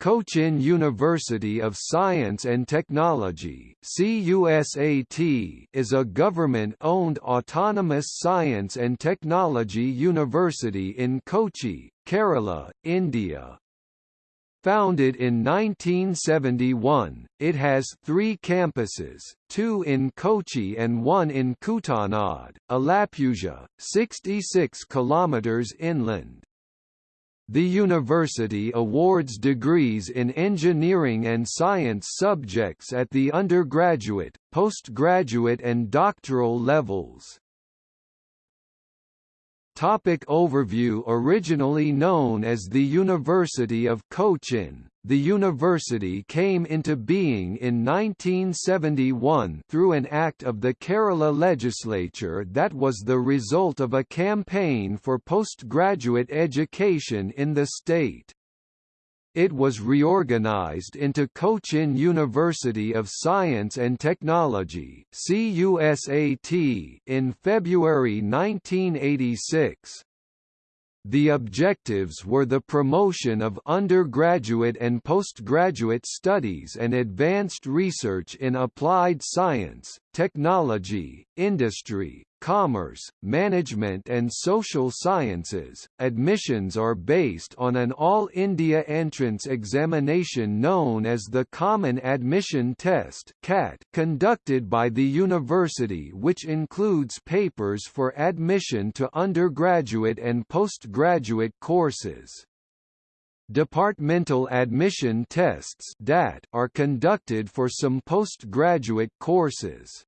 Cochin University of Science and Technology is a government-owned autonomous science and technology university in Kochi, Kerala, India. Founded in 1971, it has three campuses, two in Kochi and one in Kuttanad, Alappuzha, 66 km inland. The university awards degrees in engineering and science subjects at the undergraduate, postgraduate and doctoral levels. Topic overview Originally known as the University of Cochin, the university came into being in 1971 through an act of the Kerala legislature that was the result of a campaign for postgraduate education in the state. It was reorganized into Cochin University of Science and Technology in February 1986. The objectives were the promotion of undergraduate and postgraduate studies and advanced research in applied science, technology, industry, commerce, management and social sciences. Admissions are based on an all-India entrance examination known as the Common Admission Test (CAT) conducted by the university which includes papers for admission to undergraduate and postgraduate courses. Departmental admission tests DAT are conducted for some postgraduate courses.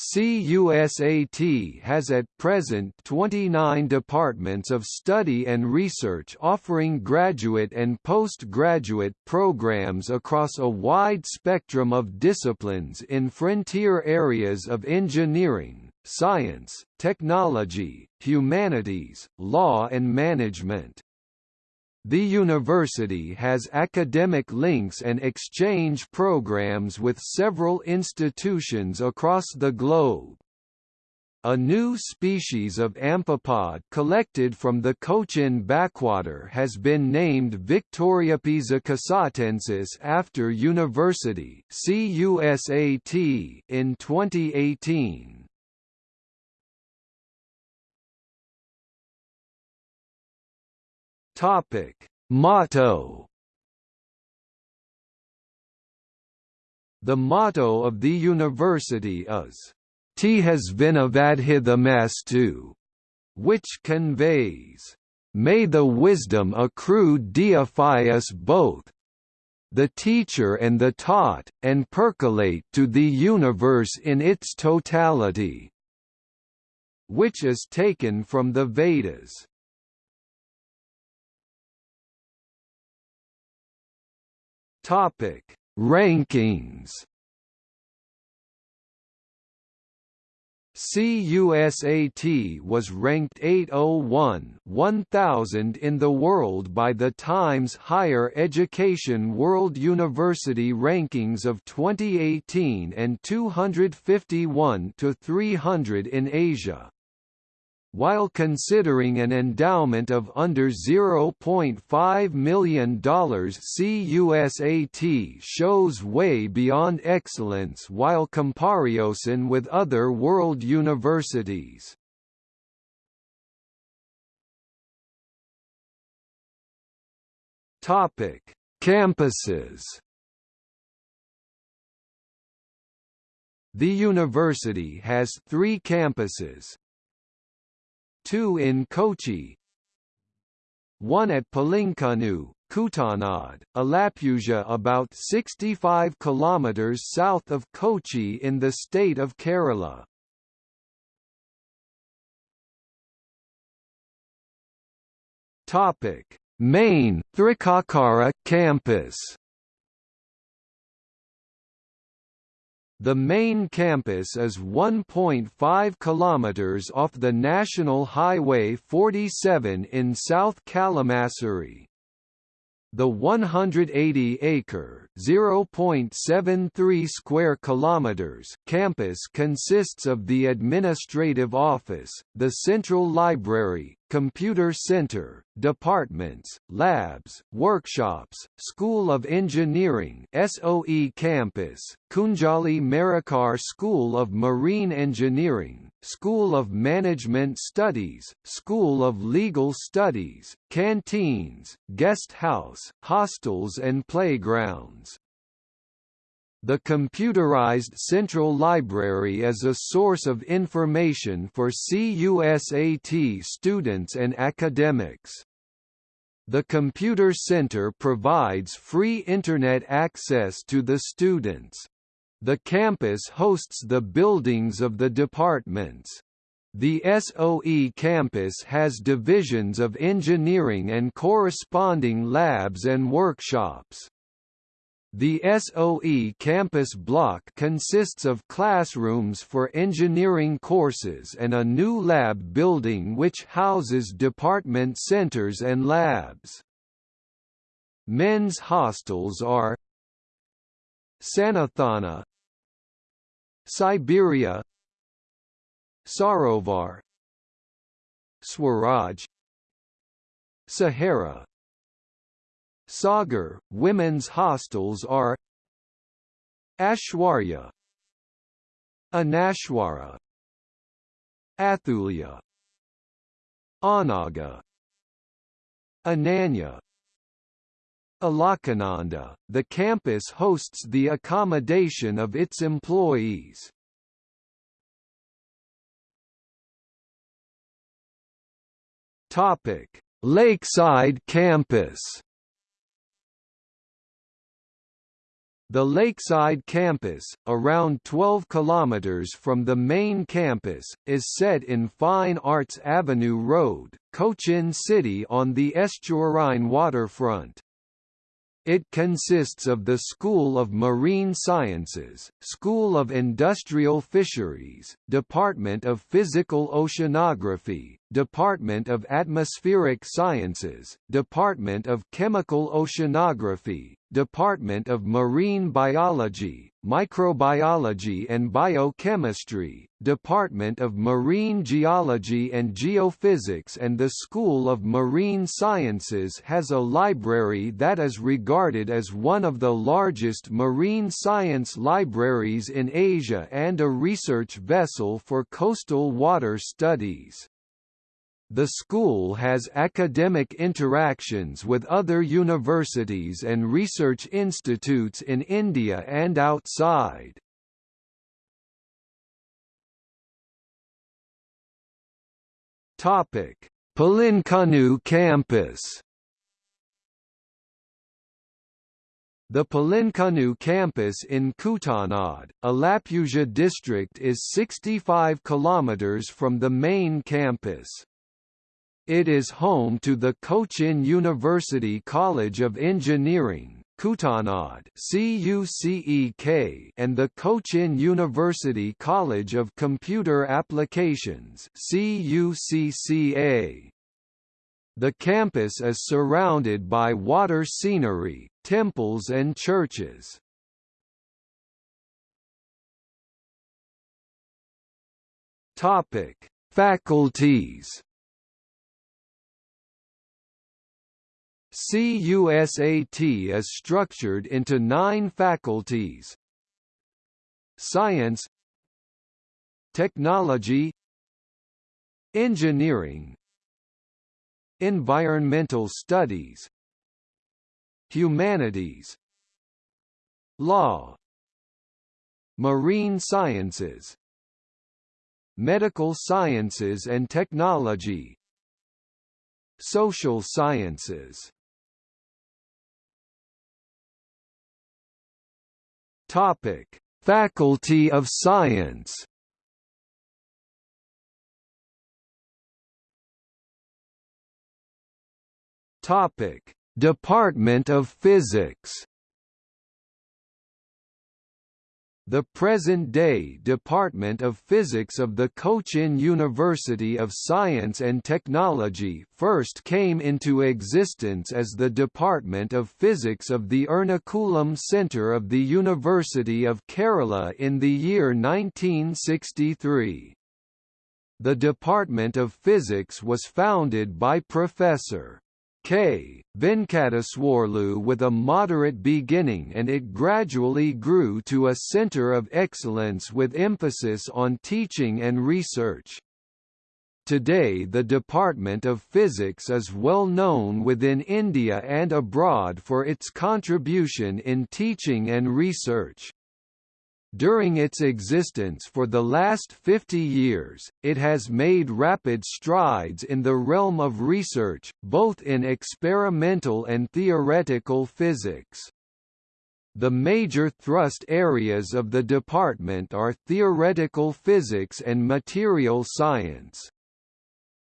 CUSAT has at present 29 departments of study and research offering graduate and postgraduate programs across a wide spectrum of disciplines in frontier areas of engineering, science, technology, humanities, law and management. The university has academic links and exchange programs with several institutions across the globe. A new species of amphipod collected from the Cochin backwater has been named Victoriopisa cusatensis after University in 2018. Topic: Motto The motto of the university is T has vinavadhithamastu, which conveys, May the wisdom accrue deify us both, the teacher and the taught, and percolate to the universe in its totality, which is taken from the Vedas. Topic: Rankings. CUSAT was ranked 801 1000 in the world by the Times Higher Education World University Rankings of 2018 and 251 to 300 in Asia. While considering an endowment of under $0.5 million CUSAT shows way beyond excellence while comparison with other world universities. Campuses. The university has three campuses, two in Kochi, one at Pulincunnoo, Kuttanad, Alappuzha about 65 km south of Kochi in the state of Kerala. Main Thrikkakara campus. The main campus is 1.5 kilometers off the National Highway 47 in South Kalamassery. The 180-acre (0.73 square kilometers) campus consists of the administrative office, the central library, computer center, departments, labs, workshops, School of Engineering SOE campus, Kunjali Marakkar School of Marine Engineering, School of Management Studies, School of Legal Studies, canteens, guest house, hostels and playgrounds. The computerized Central Library is a source of information for CUSAT students and academics. The Computer Center provides free Internet access to the students. The campus hosts the buildings of the departments. The SOE campus has divisions of engineering and corresponding labs and workshops. The SOE campus block consists of classrooms for engineering courses and a new lab building which houses department centers and labs. Men's hostels are Sanathana Siberia Sarovar Swaraj Sahara Sagar, women's hostels are Ashwarya Anashwara Athulya Anaga Ananya Alakananda, the campus hosts the accommodation of its employees. Topic: Lakeside Campus The Lakeside campus, around 12 kilometers from the main campus, is set in Fine Arts Avenue Road, Cochin City on the estuarine waterfront. It consists of the School of Marine Sciences, School of Industrial Fisheries, Department of Physical Oceanography, Department of Atmospheric Sciences, Department of Chemical Oceanography, Department of Marine Biology, Microbiology and Biochemistry, Department of Marine Geology and Geophysics and the School of Marine Sciences has a library that is regarded as one of the largest marine science libraries in Asia and a research vessel for coastal water studies. The school has academic interactions with other universities and research institutes in India and outside. Topic: Pulincunnoo campus. The Pulincunnoo campus in Kuttanad, Alappuzha district is 65 kilometers from the main campus. It is home to the Cochin University College of Engineering Kuttanad CUCEK and the Cochin University College of Computer Applications CUCCA. The campus is surrounded by water scenery, temples and churches. Topic: Faculties CUSAT is structured into nine faculties. Science Technology Engineering Environmental Studies Humanities Law Marine Sciences Medical Sciences and Technology Social Sciences Topic: Faculty of Science. Topic: Department of Physics. The present-day Department of Physics of the Cochin University of Science and Technology first came into existence as the Department of Physics of the Ernakulam Centre of the University of Kerala in the year 1963. The Department of Physics was founded by Professor. K. Venkateswarlu with a moderate beginning and it gradually grew to a center of excellence with emphasis on teaching and research. Today the Department of Physics is well known within India and abroad for its contribution in teaching and research. During its existence for the last 50 years, it has made rapid strides in the realm of research, both in experimental and theoretical physics. The major thrust areas of the department are theoretical physics and material science.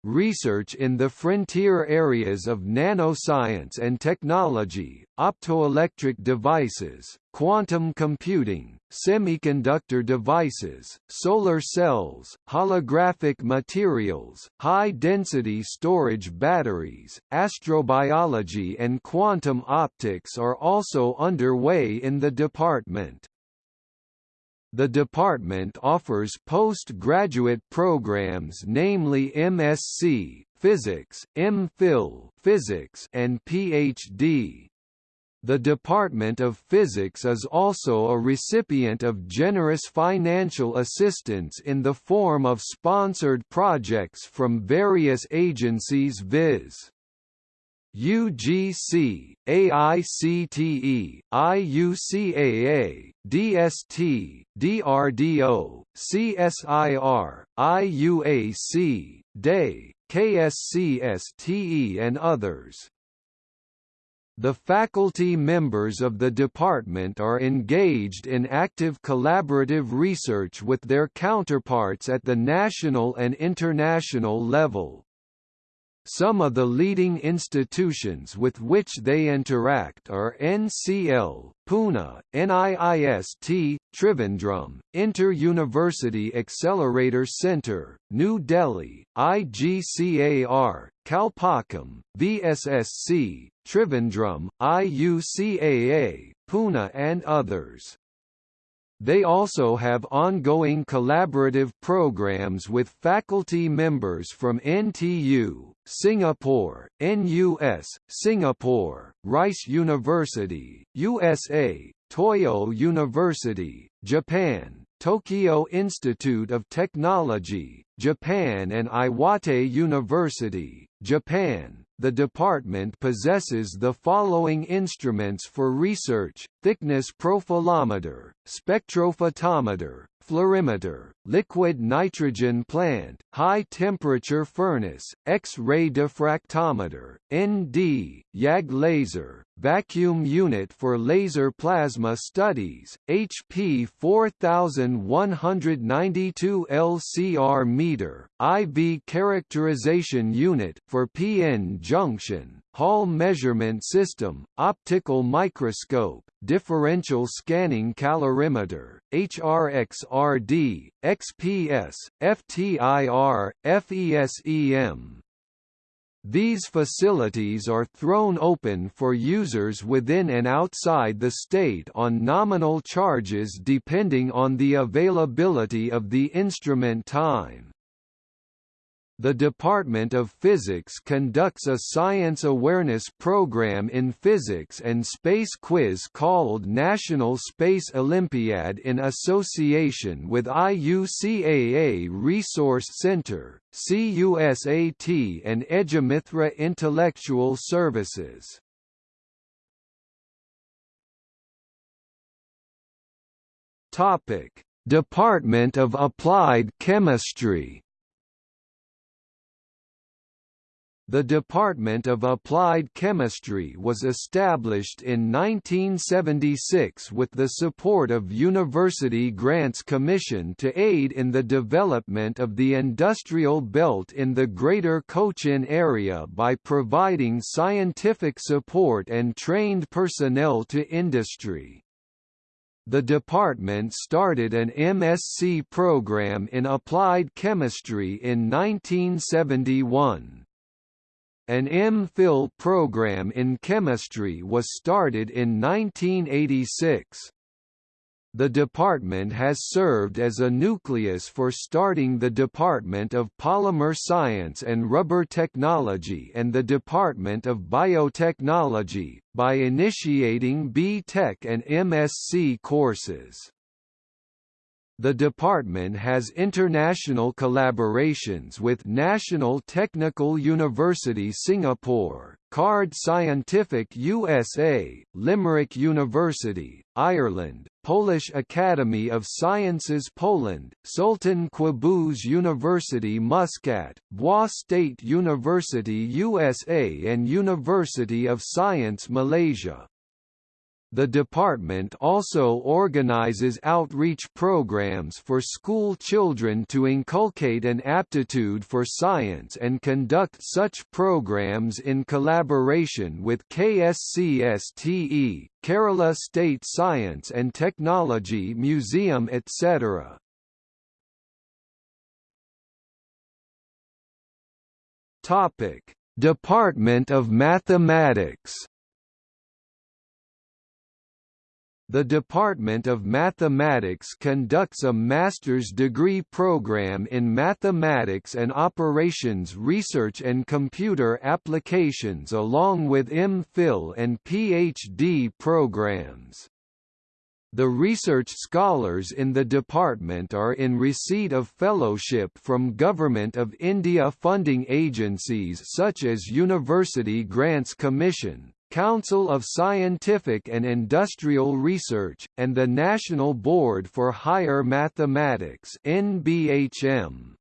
Research in the frontier areas of nanoscience and technology, optoelectric devices, quantum computing, semiconductor devices, solar cells, holographic materials, high-density storage batteries, astrobiology and quantum optics are also underway in the department. The department offers postgraduate programs namely MSc Physics, MPhil Physics and PhD. The Department of Physics is also a recipient of generous financial assistance in the form of sponsored projects from various agencies viz. UGC, AICTE, IUCAA, DST, DRDO, CSIR, IUAC, DAE, KSCSTE and others. The faculty members of the department are engaged in active collaborative research with their counterparts at the national and international level. Some of the leading institutions with which they interact are NCL, Pune, NIIST, Trivandrum, Inter-University Accelerator Centre, New Delhi, IGCAR, Kalpakkam, VSSC, Trivandrum, IUCAA, Pune and others. They also have ongoing collaborative programs with faculty members from NTU, Singapore, NUS, Singapore, Rice University, USA, Toyo University, Japan, Tokyo Institute of Technology, Japan and Iwate University, Japan, the department possesses the following instruments for research, thickness profilometer, spectrophotometer, fluorimeter, liquid nitrogen plant, high-temperature furnace, X-ray diffractometer, ND, YAG laser, vacuum unit for laser plasma studies, HP 4192 LCR meter, IV characterization unit for PN junction, Hall measurement system, optical microscope, differential scanning calorimeter, HRXRD, XPS, FTIR, FESEM. These facilities are thrown open for users within and outside the state on nominal charges depending on the availability of the instrument time. The Department of Physics conducts a science awareness program in physics and space quiz called National Space Olympiad in association with IUCAA Resource Center, CUSAT and Edumithra Intellectual Services. Topic: Department of Applied Chemistry The Department of Applied Chemistry was established in 1976 with the support of University Grants Commission to aid in the development of the industrial belt in the Greater Cochin area by providing scientific support and trained personnel to industry. The department started an MSc program in applied chemistry in 1971. An M.Phil program in chemistry was started in 1986. The department has served as a nucleus for starting the Department of Polymer Science and Rubber Technology and the Department of Biotechnology, by initiating B.Tech and MSc courses. The department has international collaborations with National Technical University Singapore, Kard Scientific USA, Limerick University, Ireland, Polish Academy of Sciences Poland, Sultan Qaboos University Muscat, Bowie State University USA and University of Science Malaysia. The department also organizes outreach programs for school children to inculcate an aptitude for science and conduct such programs in collaboration with KSCSTE, Kerala State Science and Technology Museum etc. Department of Mathematics The Department of Mathematics conducts a master's degree program in mathematics and operations research and computer applications along with M.Phil and Ph.D. programs. The research scholars in the department are in receipt of fellowship from Government of India funding agencies such as University Grants Commission, Council of Scientific and Industrial Research, and the National Board for Higher Mathematics NBHM.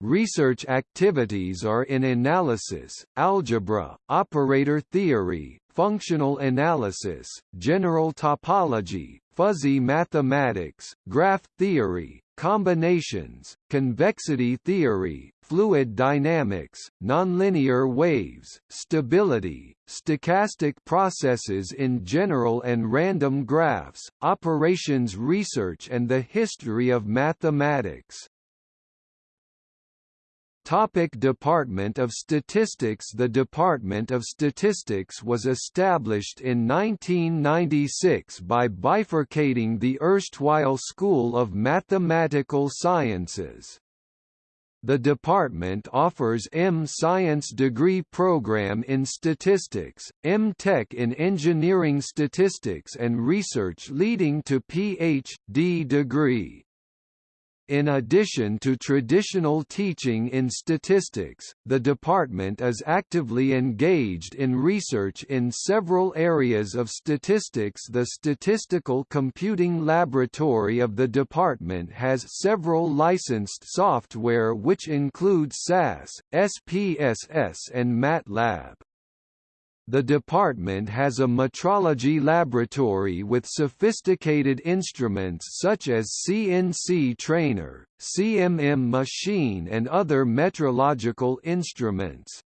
Research activities are in analysis, algebra, operator theory, functional analysis, general topology, fuzzy mathematics, graph theory, combinations, convexity theory, fluid dynamics, nonlinear waves, stability, stochastic processes in general and random graphs, operations research and the history of mathematics. Topic Department of Statistics The Department of Statistics was established in 1996 by bifurcating the erstwhile School of Mathematical Sciences. The department offers M-Science degree program in statistics, M-Tech in engineering statistics and research leading to Ph.D. degree. In addition to traditional teaching in statistics, the department is actively engaged in research in several areas of statistics The Statistical Computing Laboratory of the department has several licensed software which include SAS, SPSS and MATLAB. The department has a metrology laboratory with sophisticated instruments such as CNC trainer, CMM machine and other metrological instruments.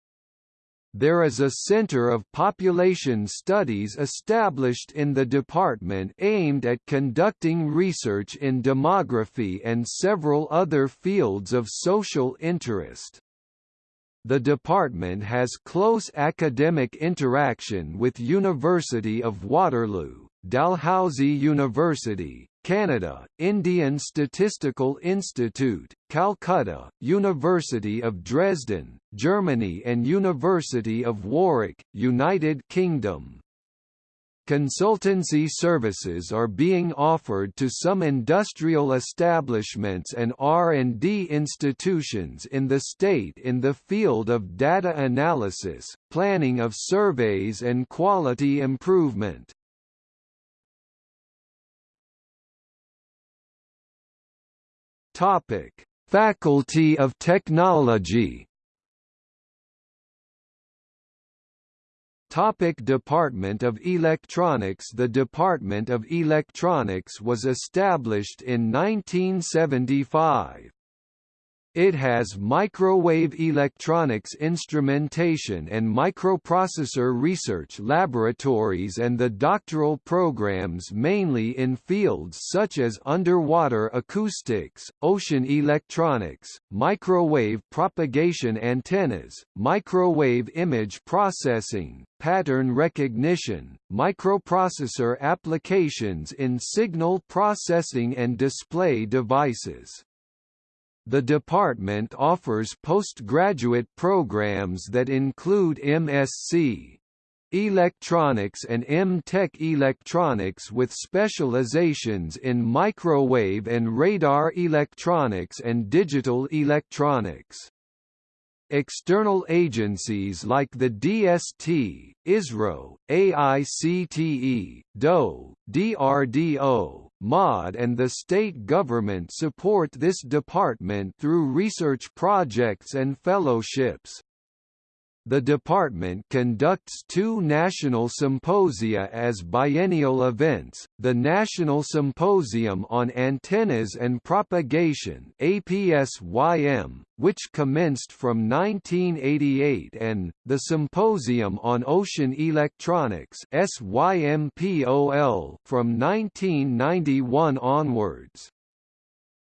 There is a Center of Population Studies established in the department aimed at conducting research in demography and several other fields of social interest. The department has close academic interaction with University of Waterloo, Dalhousie University, Canada, Indian Statistical Institute, Calcutta, University of Dresden, Germany and University of Warwick, United Kingdom. Consultancy services are being offered to some industrial establishments and R&D institutions in the state in the field of data analysis, planning of surveys and quality improvement. Faculty of Technology Topic Department of Electronics The Department of Electronics was established in 1975. It has microwave electronics instrumentation and microprocessor research laboratories and the doctoral programs mainly in fields such as underwater acoustics, ocean electronics, microwave propagation antennas, microwave image processing, pattern recognition, microprocessor applications in signal processing and display devices. The department offers postgraduate programs that include MSc Electronics and M-Tech Electronics with specializations in microwave and radar electronics and digital electronics. External agencies like the DST, ISRO, AICTE, DOE, DRDO, MOD and the state government support this department through research projects and fellowships. The department conducts two national symposia as biennial events, the National Symposium on Antennas and Propagation which commenced from 1988 and, the Symposium on Ocean Electronics SYMPOL from 1991 onwards.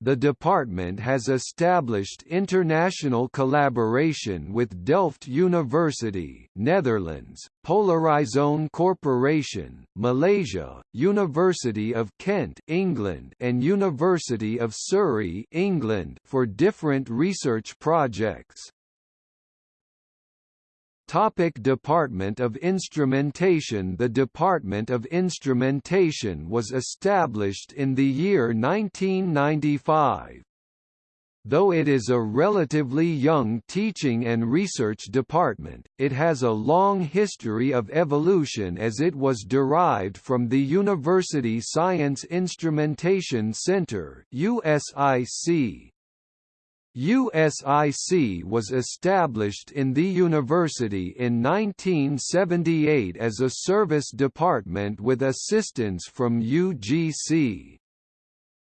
The department has established international collaboration with Delft University, Netherlands, Polarizone Corporation, Malaysia, University of Kent, England, and University of Surrey, England, for different research projects. Topic Department of Instrumentation The Department of Instrumentation was established in the year 1995. Though it is a relatively young teaching and research department, it has a long history of evolution as it was derived from the University Science Instrumentation Center USIC. USIC was established in the university in 1978 as a service department with assistance from UGC.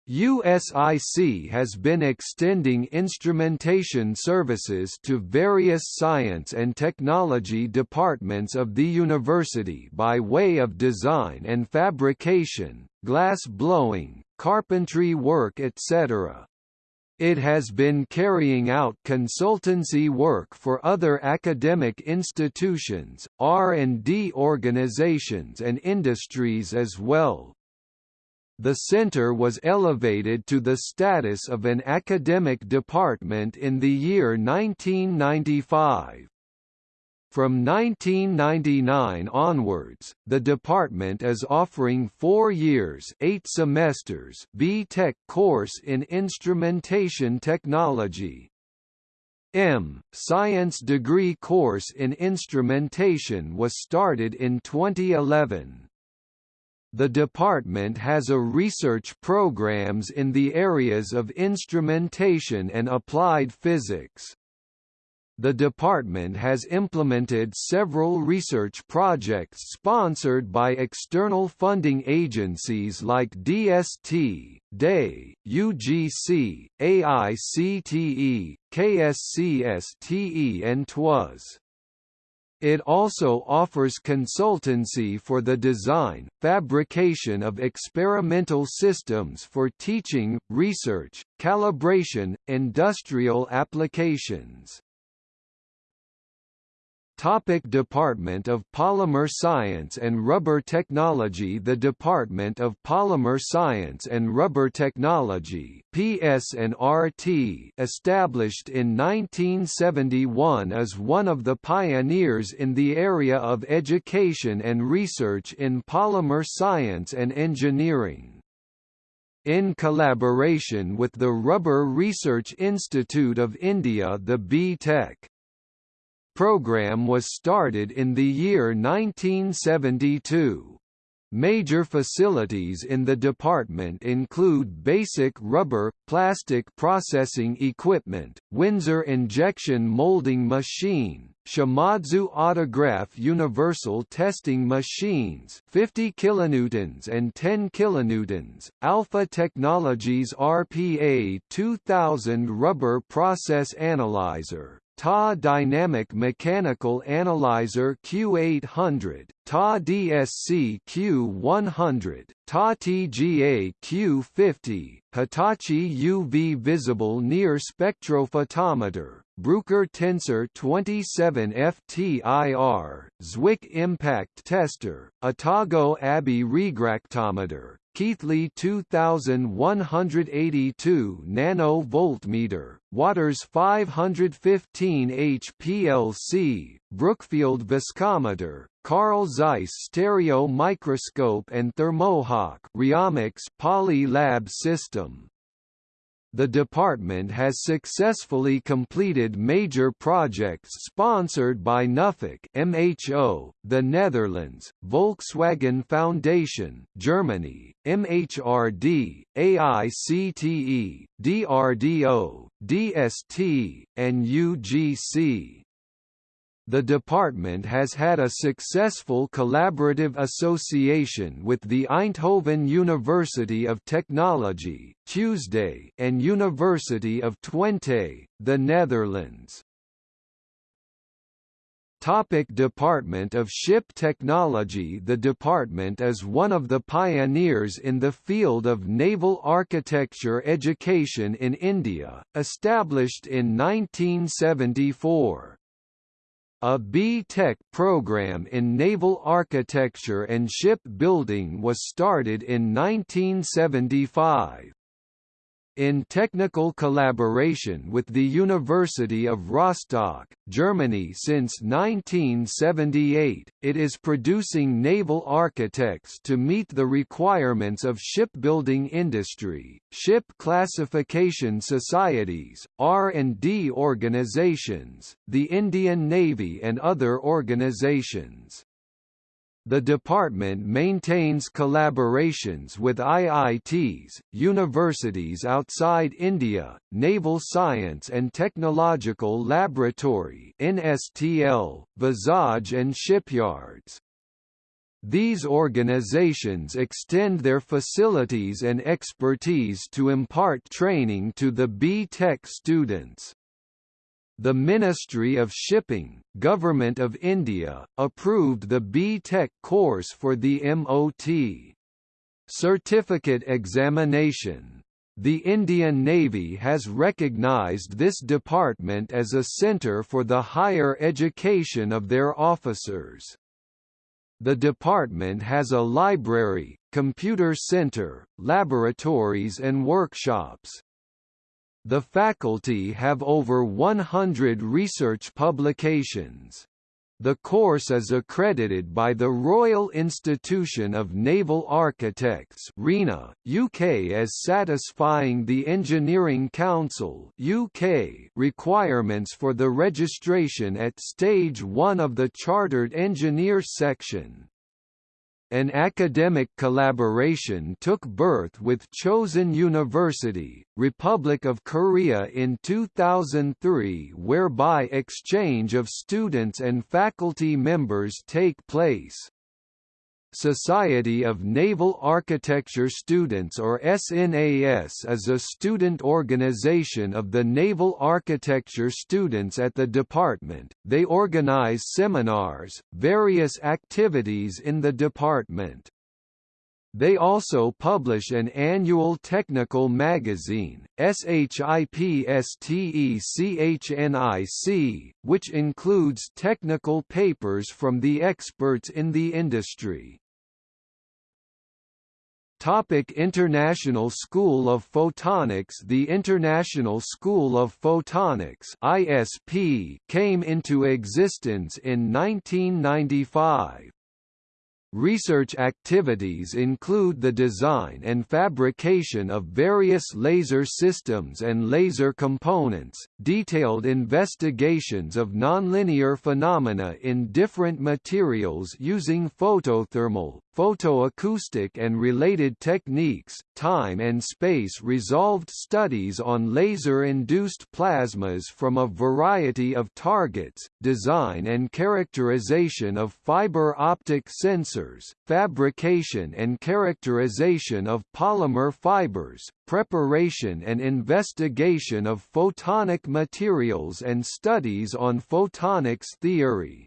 USIC has been extending instrumentation services to various science and technology departments of the university by way of design and fabrication, glass blowing, carpentry work etc. It has been carrying out consultancy work for other academic institutions, R&D organizations and industries as well. The center was elevated to the status of an academic department in the year 1995. From 1999 onwards, the department is offering four years eight semesters B.Tech course in Instrumentation Technology. M. Science degree course in Instrumentation was started in 2011. The department has a research programs in the areas of instrumentation and applied physics the department has implemented several research projects sponsored by external funding agencies like DST, DE, UGC, AICTE, KSCSTE and TWAS. It also offers consultancy for the design, fabrication of experimental systems for teaching, research, calibration, industrial applications. Topic Department of Polymer Science and Rubber Technology The Department of Polymer Science and Rubber Technology PS&RT established in 1971 is one of the pioneers in the area of education and research in polymer science and engineering. In collaboration with the Rubber Research Institute of India the B-Tech program was started in the year 1972. Major facilities in the department include basic rubber, plastic processing equipment, Windsor injection molding machine, Shimadzu Autograph Universal Testing Machines 50 kilonewtons and 10 kilonewtons, Alpha Technologies RPA 2000 Rubber Process Analyzer, TA Dynamic Mechanical Analyzer Q800, TA DSC Q100, TA TGA Q50, Hitachi UV Visible Near Spectrophotometer, Bruker Tensor 27 FTIR, Zwick Impact Tester, Atago Abbe Refractometer, Keithley 2182 nano voltmeter, Waters 515 HPLC, Brookfield viscometer, Carl Zeiss stereo microscope and Thermohawk Riomics Poly Lab system the department has successfully completed major projects sponsored by Nuffic MHO, the Netherlands, Volkswagen Foundation, Germany, MHRD, AICTE, DRDO, DST, and UGC. The department has had a successful collaborative association with the Eindhoven University of Technology Tuesday and University of Twente, the Netherlands. Topic Department of Ship Technology The department is one of the pioneers in the field of naval architecture education in India, established in 1974. A B.Tech program in naval architecture and shipbuilding was started in 1975 in technical collaboration with the University of Rostock, Germany since 1978, it is producing naval architects to meet the requirements of shipbuilding industry, ship classification societies, R&D organizations, the Indian Navy and other organizations. The department maintains collaborations with IITs, universities outside India, Naval Science and Technological Laboratory (NSTL), Vizag and shipyards. These organizations extend their facilities and expertise to impart training to the B.Tech students. The Ministry of Shipping, Government of India, approved the B.Tech course for the MOT. Certificate examination. The Indian Navy has recognized this department as a centre for the higher education of their officers. The department has a library, computer center, laboratories and workshops. The faculty have over 100 research publications. The course is accredited by the Royal Institution of Naval Architects (RINA), UK as satisfying the Engineering Council (UK) requirements for the registration at stage 1 of the Chartered Engineer section. An academic collaboration took birth with Chosun University, Republic of Korea in 2003 whereby exchange of students and faculty members take place. Society of Naval Architecture Students or SNAS is a student organization of the naval architecture students at the department. They organize seminars, various activities in the department. They also publish an annual technical magazine, SHIPSTECHNIC, which includes technical papers from the experts in the industry. Topic International School of Photonics The International School of Photonics ISP came into existence in 1995. Research activities include the design and fabrication of various laser systems and laser components, detailed investigations of nonlinear phenomena in different materials using photothermal, photoacoustic and related techniques, time and space resolved studies on laser-induced plasmas from a variety of targets, design and characterization of fiber optic sensors, fabrication and characterization of polymer fibers, preparation and investigation of photonic materials and studies on photonics theory.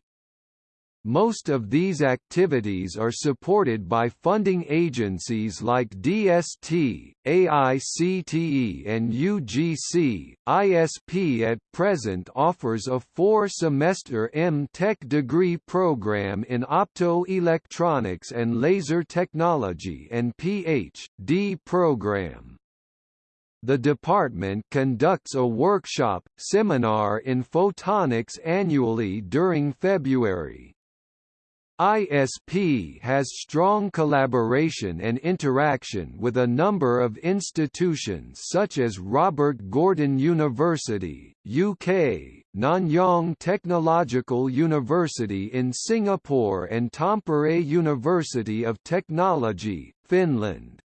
Most of these activities are supported by funding agencies like DST, AICTE and UGC. ISP at present offers a four-semester M.Tech degree program in optoelectronics and laser technology and Ph.D. program. The department conducts a workshop, seminar in photonics annually during February. ISP has strong collaboration and interaction with a number of institutions such as Robert Gordon University, UK, Nanyang Technological University in Singapore and Tampere University of Technology, Finland.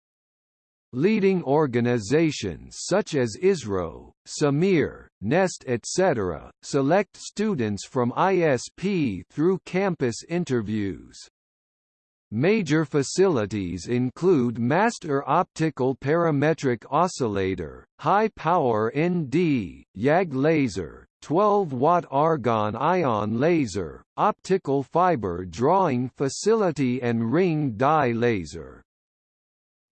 Leading organizations such as ISRO, SAMEER, NEST etc., select students from ISP through campus interviews. Major facilities include Master Optical Parametric Oscillator, High Power ND, YAG Laser, 12-watt argon ion laser, optical fiber drawing facility and ring dye laser.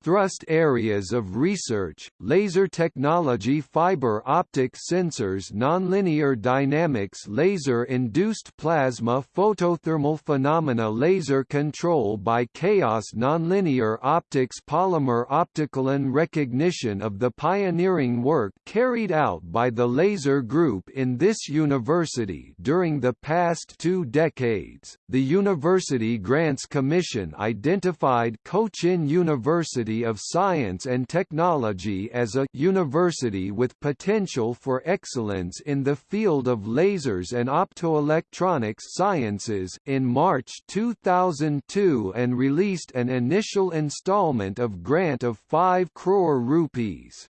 Thrust areas of research, laser technology fiber optic sensors nonlinear dynamics laser-induced plasma photothermal phenomena laser control by chaos nonlinear optics polymer optical and recognition of the pioneering work carried out by the laser group in this university during the past two decades. The University Grants Commission identified Cochin University University of Science and Technology as a university with potential for excellence in the field of lasers and optoelectronics sciences in March 2002 and released an initial installment of grant of 5 crore rupees.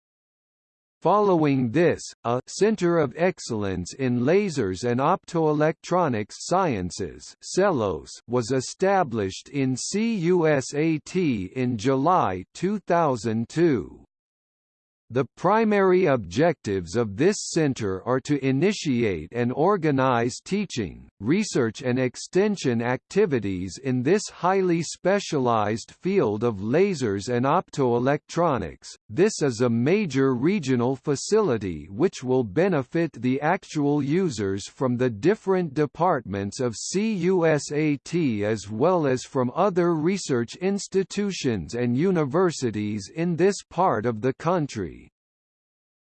Following this, a Center of Excellence in Lasers and Optoelectronics Sciences was established in CUSAT in July 2002. The primary objectives of this center are to initiate and organize teaching, research and extension activities in this highly specialized field of lasers and optoelectronics. This is a major regional facility which will benefit the actual users from the different departments of CUSAT as well as from other research institutions and universities in this part of the country.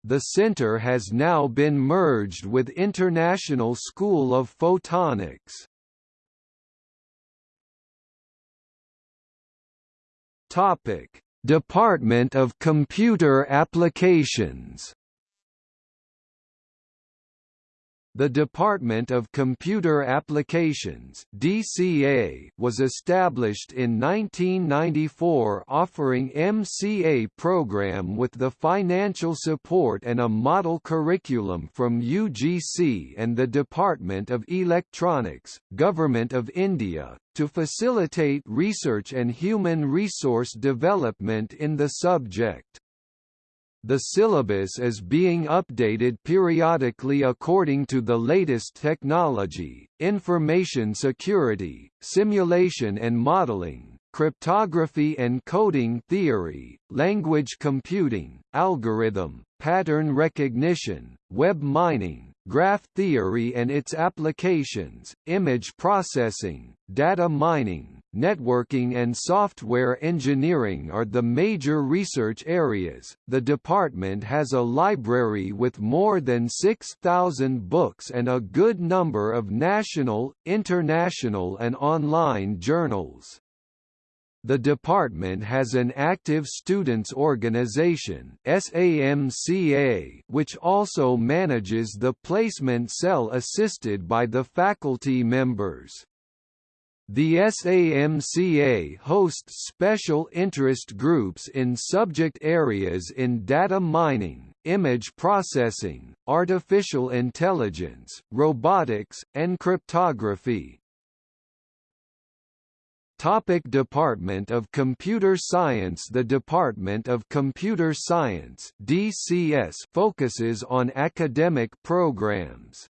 The center has now been merged with International School of Photonics. Topic: Department of Computer Applications The Department of Computer Applications (DCA) was established in 1994 offering MCA program with the financial support and a model curriculum from UGC and the Department of Electronics, Government of India, to facilitate research and human resource development in the subject. The syllabus is being updated periodically according to the latest technology, information security, simulation and modeling, cryptography and coding theory, language computing, algorithm, pattern recognition, web mining, graph theory and its applications, image processing, data mining, networking and software engineering are the major research areas. The department has a library with more than 6,000 books and a good number of national, international and online journals. The department has an active students organization SAMCA, which also manages the placement cell assisted by the faculty members. The SAMCA hosts special interest groups in subject areas in data mining, image processing, artificial intelligence, robotics, and cryptography. Topic Department of Computer Science The Department of Computer Science DCS focuses on academic programs.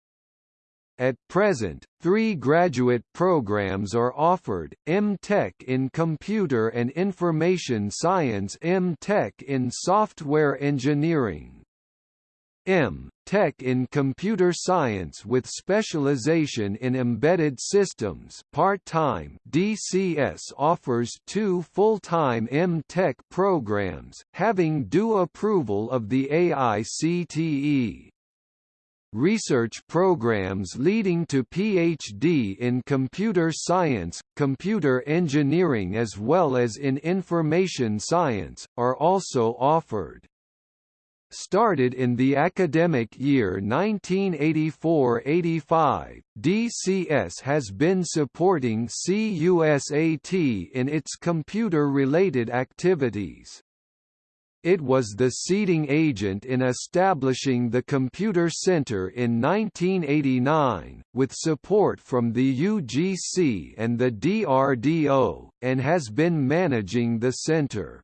At present, three graduate programs are offered, M.Tech in Computer and Information Science M.Tech in Software Engineering M. Tech in Computer Science with specialization in embedded systems part-time DCS offers two full-time M.Tech programs, having due approval of the AICTE. Research programs leading to PhD in computer science, computer engineering as well as in information science, are also offered. Started in the academic year 1984–85, DCS has been supporting CUSAT in its computer-related activities. It was the seeding agent in establishing the Computer Center in 1989, with support from the UGC and the DRDO, and has been managing the center.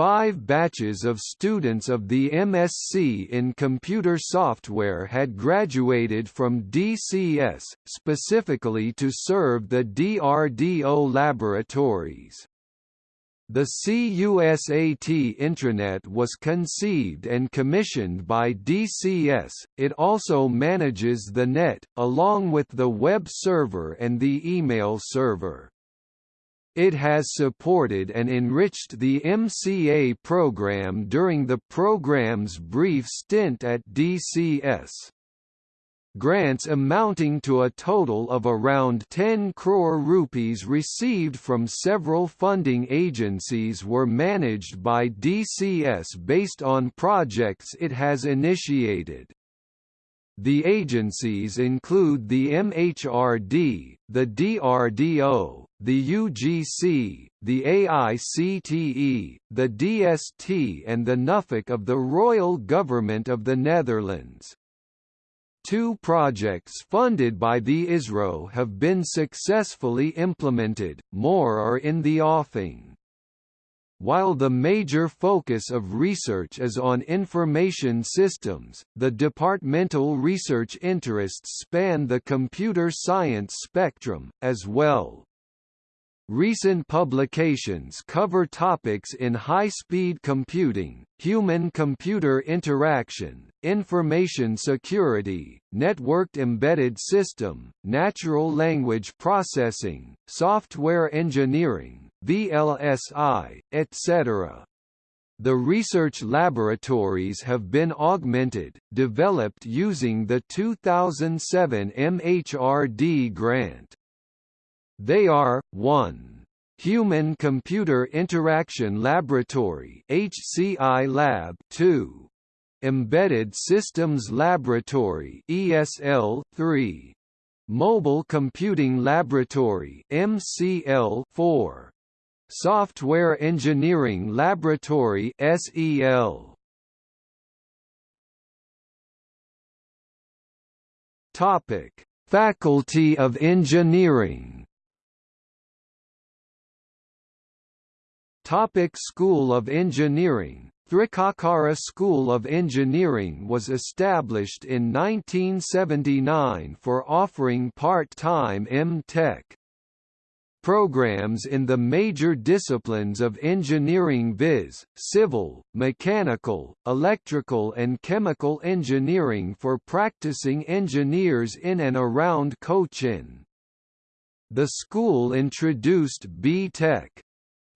Five batches of students of the MSc in computer software had graduated from DCS, specifically to serve the DRDO laboratories. The CUSAT intranet was conceived and commissioned by DCS, it also manages the net, along with the web server and the email server. It has supported and enriched the MCA program during the program's brief stint at DCS. Grants amounting to a total of around 10 crore rupees received from several funding agencies were managed by DCS based on projects it has initiated. The agencies include the MHRD, the DRDO, the UGC, the AICTE, the DST and the NUFIC of the Royal Government of the Netherlands. Two projects funded by the ISRO have been successfully implemented, more are in the offing. While the major focus of research is on information systems, the departmental research interests span the computer science spectrum, as well. Recent publications cover topics in high-speed computing, human-computer interaction, information security, networked embedded system, natural language processing, software engineering, VLSI, etc. The research laboratories have been augmented, developed using the 2007 MHRD grant. They are, 1. Human Computer Interaction Laboratory HCI Lab 2. Embedded Systems Laboratory ESL 3. Mobile Computing Laboratory MCL 4. Software Engineering Laboratory SEL. Topic: Faculty of Engineering. Topic School of Engineering Thrikkakara School of Engineering was established in 1979 for offering part-time M.Tech programs in the major disciplines of engineering viz., civil, mechanical, electrical and chemical engineering for practicing engineers in and around Cochin. The school introduced B.Tech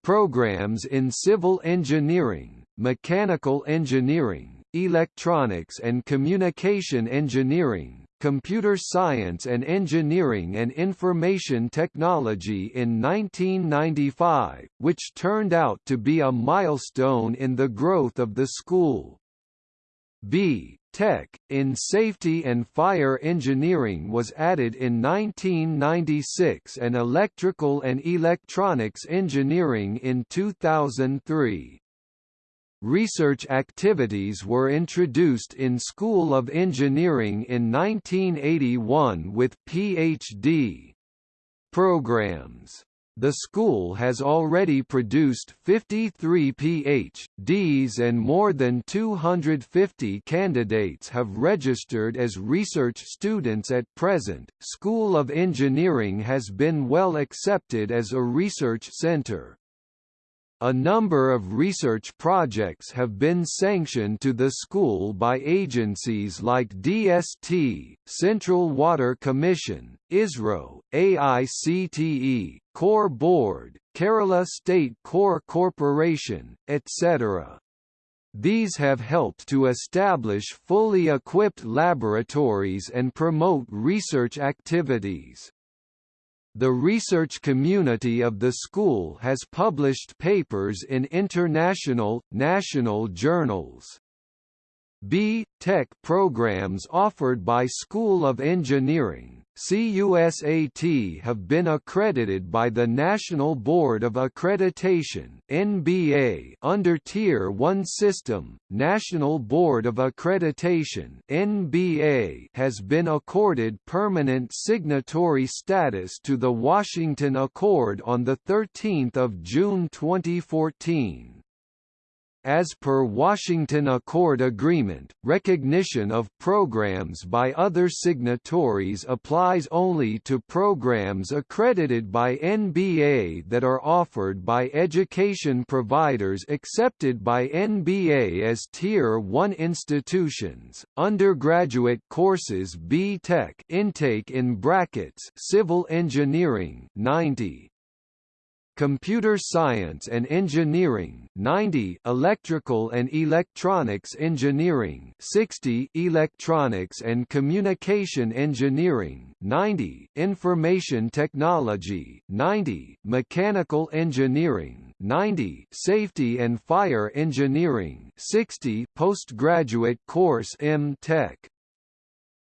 programs in civil engineering, mechanical engineering, electronics and communication engineering, Computer Science and Engineering and Information Technology in 1995, which turned out to be a milestone in the growth of the school. B. Tech, in Safety and Fire Engineering was added in 1996 and Electrical and Electronics Engineering in 2003. Research activities were introduced in School of Engineering in 1981 with Ph.D. programs. The school has already produced 53 Ph.D.s and more than 250 candidates have registered as research students at present. School of Engineering has been well accepted as a research center. A number of research projects have been sanctioned to the school by agencies like DST, Central Water Commission, ISRO, AICTE, Coir Board, Kerala State Coir Corporation, etc. These have helped to establish fully equipped laboratories and promote research activities. The research community of the school has published papers in international, national journals. B. Tech programs offered by School of Engineering, CUSAT have been accredited by the National Board of Accreditation (NBA) under Tier 1 system. National Board of Accreditation (NBA) has been accorded permanent signatory status to the Washington Accord on the 13th of June 2014. As per Washington Accord Agreement, recognition of programs by other signatories applies only to programs accredited by NBA that are offered by education providers accepted by NBA as Tier 1 institutions. Undergraduate courses B.Tech intake in brackets Civil Engineering 90 Computer Science and Engineering 90 Electrical and Electronics Engineering 60 Electronics and Communication Engineering 90 Information Technology 90 Mechanical Engineering 90 Safety and Fire Engineering 60 Postgraduate course M.Tech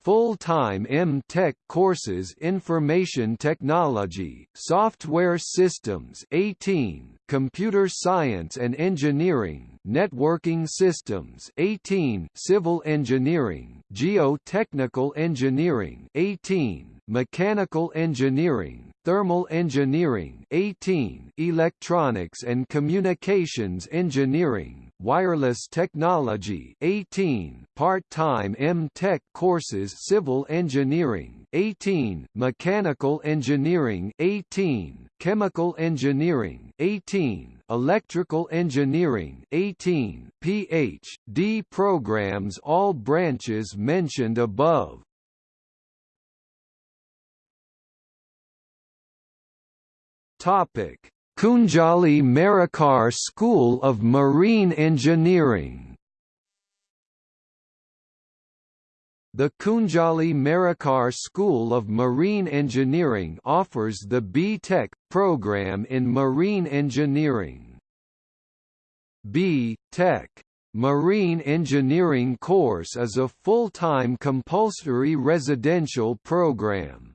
Full-time M.Tech courses Information Technology, Software Systems 18, Computer Science and Engineering, Networking Systems 18, Civil Engineering, Geotechnical Engineering 18, Mechanical Engineering, Thermal Engineering 18, Electronics and Communications Engineering, Wireless Technology 18, Part-time M.Tech courses Civil Engineering 18, Mechanical Engineering 18, Chemical Engineering 18, Electrical Engineering 18, Ph.D. programs all branches mentioned above. Topic: Kunjali Marakkar School of Marine Engineering. The Kunjali Marakkar School of Marine Engineering offers the B.Tech program in marine engineering. B.Tech Marine Engineering course is a full-time compulsory residential program.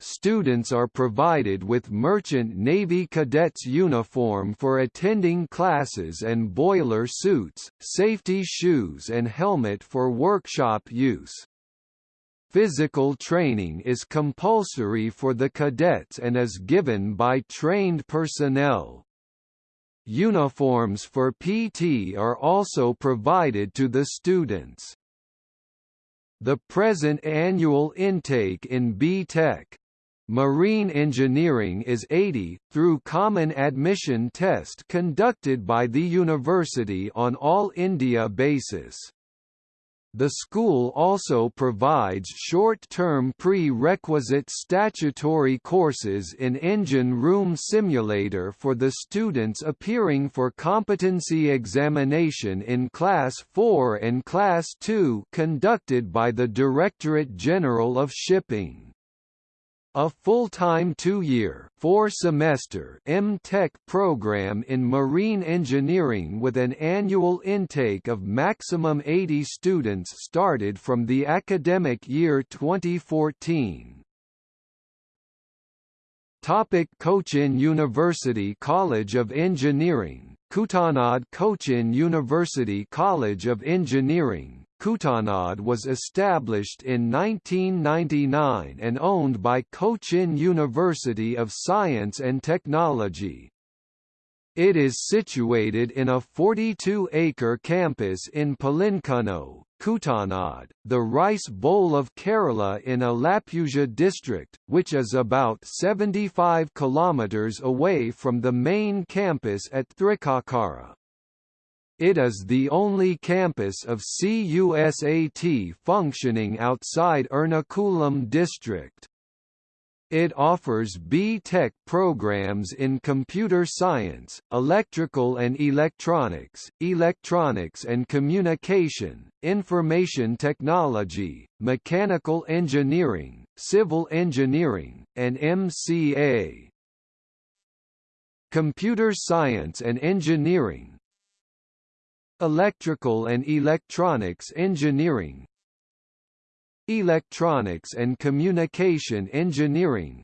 Students are provided with Merchant Navy Cadets uniform for attending classes and boiler suits, safety shoes and helmet for workshop use. Physical training is compulsory for the cadets and is given by trained personnel. Uniforms for PT are also provided to the students. The present annual intake in B.Tech Marine engineering is 80, through common admission test conducted by the university on all India basis. The school also provides short-term pre-requisite statutory courses in engine room simulator for the students appearing for competency examination in Class 4 and Class 2 conducted by the Directorate General of Shipping. A full-time two-year four-semester M.Tech program in marine engineering with an annual intake of maximum 80 students started from the academic year 2014. Topic Cochin University College of Engineering Kuttanad Cochin University College of Engineering Kuttanad was established in 1999 and owned by Cochin University of Science and Technology. It is situated in a 42-acre campus in Pulincunnoo, Kuttanad, the Rice Bowl of Kerala in Alappuzha district, which is about 75 kilometers away from the main campus at Thrikkakara. It is the only campus of CUSAT functioning outside Ernakulam district. It offers B.Tech programs in computer science, electrical and electronics, electronics and communication, information technology, mechanical engineering, civil engineering, and MCA. Computer science and engineering Electrical and electronics engineering. Electronics and Communication Engineering.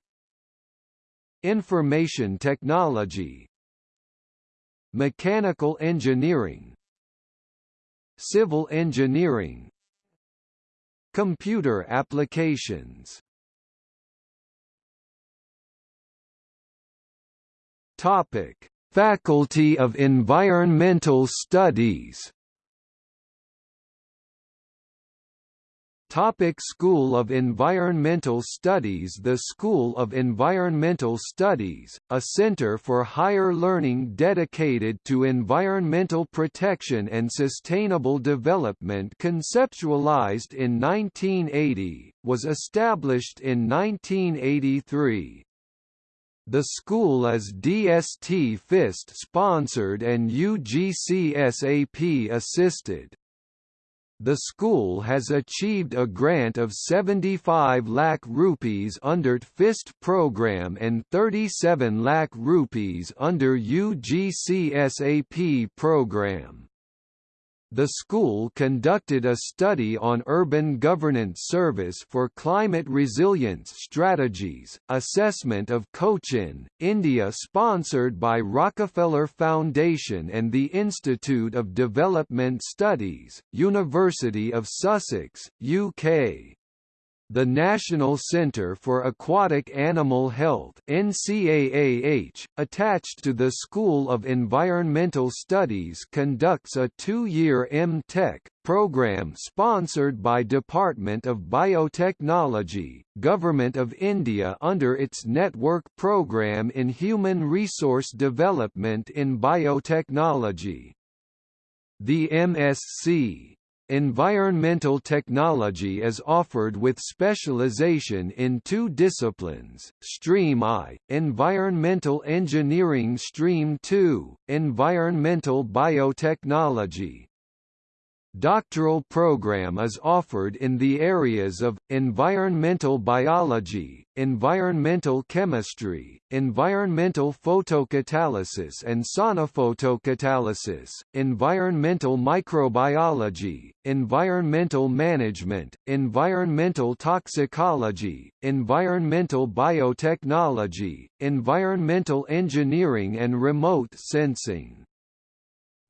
Information Technology. Mechanical Engineering. Civil Engineering. Computer Applications. Topic: Faculty of Environmental Studies Topic School of Environmental Studies The School of Environmental Studies, a center for higher learning dedicated to environmental protection and sustainable development conceptualized in 1980, was established in 1983. The school is DST FIST sponsored and UGCSAP assisted. The school has achieved a grant of 75 lakh rupees under FIST program and 37 lakh rupees under UGCSAP program. The school conducted a study on urban governance service for climate resilience strategies, assessment of Cochin, India sponsored by Rockefeller Foundation and the Institute of Development Studies, University of Sussex, UK. The National Centre for Aquatic Animal Health NCAAH, attached to the School of Environmental Studies conducts a two-year M.Tech program sponsored by Department of Biotechnology, Government of India under its Network Programme in Human Resource Development in Biotechnology. The MSc Environmental technology is offered with specialization in two disciplines, Stream I, Environmental Engineering Stream II, Environmental Biotechnology, Doctoral program is offered in the areas of, environmental biology, environmental chemistry, environmental photocatalysis and sonophotocatalysis, environmental microbiology, environmental management, environmental toxicology, environmental biotechnology, environmental engineering and remote sensing.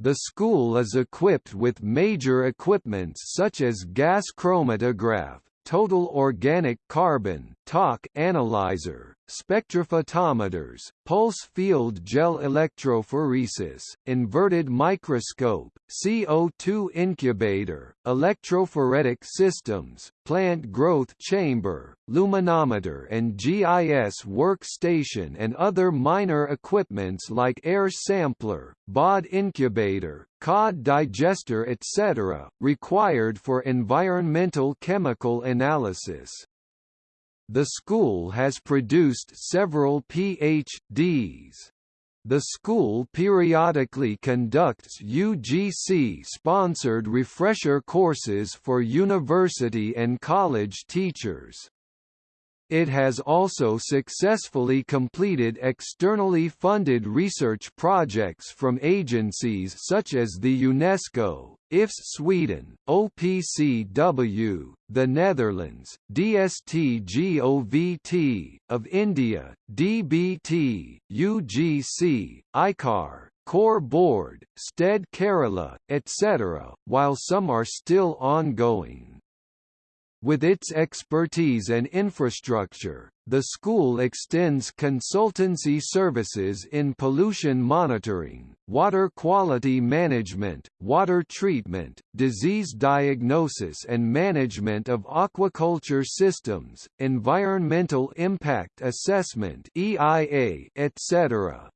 The school is equipped with major equipments such as gas chromatograph, total organic carbon (TOC) analyzer, spectrophotometers, pulse field gel electrophoresis, inverted microscope, CO2 incubator, electrophoretic systems, plant growth chamber, luminometer and GIS workstation and other minor equipments like air sampler, BOD incubator, COD digester etc., required for environmental chemical analysis. The school has produced several Ph.D.s. The school periodically conducts UGC-sponsored refresher courses for university and college teachers. It has also successfully completed externally funded research projects from agencies such as the UNESCO, IFS Sweden, OPCW, the Netherlands, DSTGOVT, of India, DBT, UGC, ICAR, Coir Board, STED Kerala, etc., while some are still ongoing. With its expertise and infrastructure, the school extends consultancy services in pollution monitoring, water quality management, water treatment, disease diagnosis and management of aquaculture systems, environmental impact assessment (EIA), etc.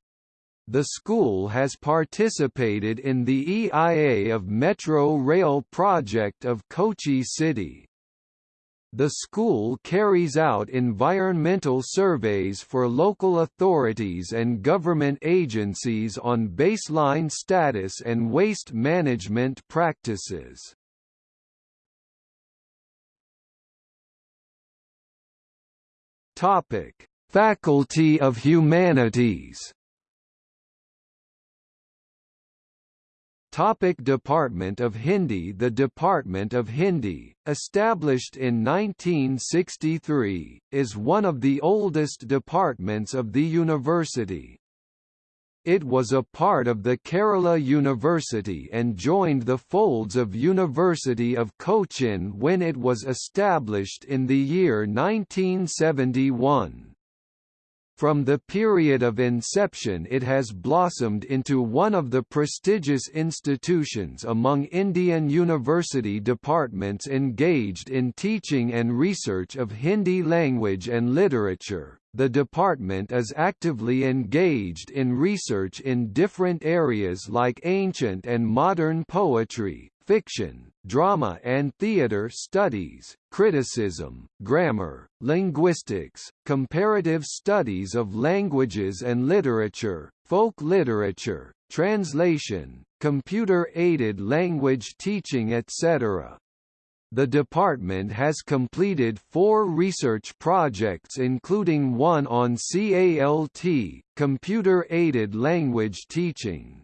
The school has participated in the EIA of Metro Rail project of Kochi City. The school carries out environmental surveys for local authorities and government agencies on baseline status and waste management practices. Topic: Faculty of Humanities Topic Department of Hindi The Department of Hindi, established in 1963, is one of the oldest departments of the university. It was a part of the Kerala University and joined the folds of University of Cochin when it was established in the year 1971. From the period of inception it has blossomed into one of the prestigious institutions among Indian university departments engaged in teaching and research of Hindi language and literature. The department is actively engaged in research in different areas like ancient and modern poetry, fiction, drama and theater studies, criticism, grammar, linguistics, comparative studies of languages and literature, folk literature, translation, computer-aided language teaching etc. The department has completed four research projects including one on CALT, computer-aided language teaching.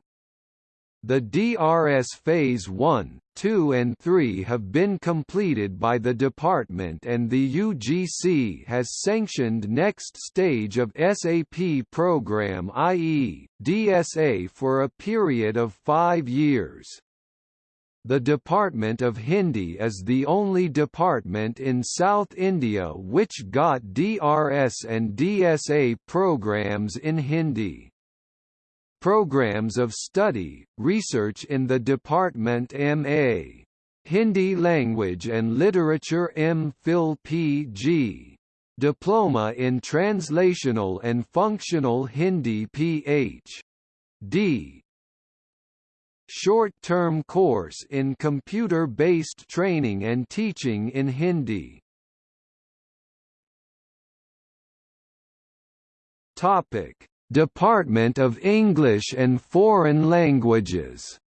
The DRS Phase 1, 2 and 3 have been completed by the department and the UGC has sanctioned next stage of SAP program i.e., DSA for a period of five years. The Department of Hindi is the only department in South India which got DRS and DSA programs in Hindi. Programs of study, research in the Department M.A. Hindi Language and Literature M.Phil Pg. Diploma in Translational and Functional Hindi Ph.D. Short-term course in computer-based training and teaching in Hindi. Topic Department of English and Foreign Languages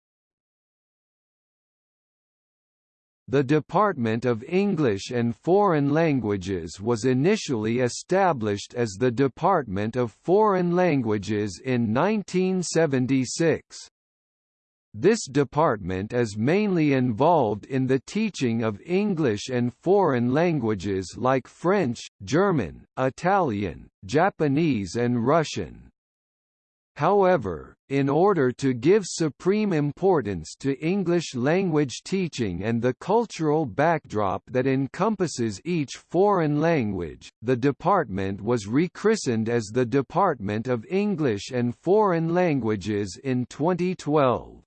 The Department of English and Foreign Languages was initially established as the Department of Foreign Languages in 1976. This department is mainly involved in the teaching of English and foreign languages like French, German, Italian, Japanese and Russian. However, in order to give supreme importance to English language teaching and the cultural backdrop that encompasses each foreign language, the department was rechristened as the Department of English and Foreign Languages in 2012.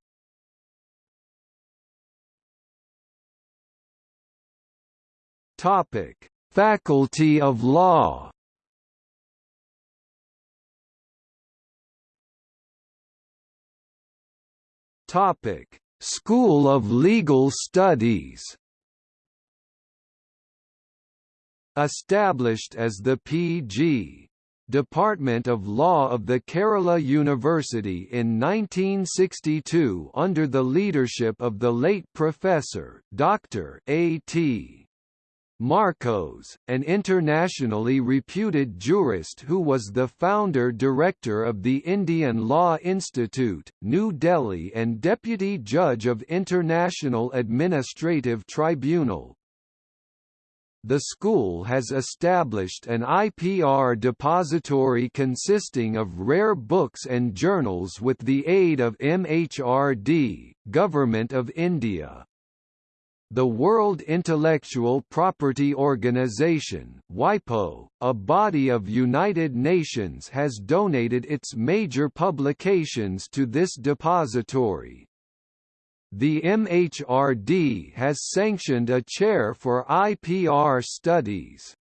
Topic: Faculty of Law. Topic: School of Legal Studies. Established as the P.G. Department of Law of the Kerala University in 1962 under the leadership of the late Professor Dr. A.T. Markose, an internationally reputed jurist who was the founder-director of the Indian Law Institute, New Delhi and Deputy Judge of International Administrative Tribunal. The school has established an IPR depository consisting of rare books and journals with the aid of MHRD, Government of India. The World Intellectual Property Organization WIPO, a body of United Nations has donated its major publications to this depository. The MHRD has sanctioned a chair for IPR studies.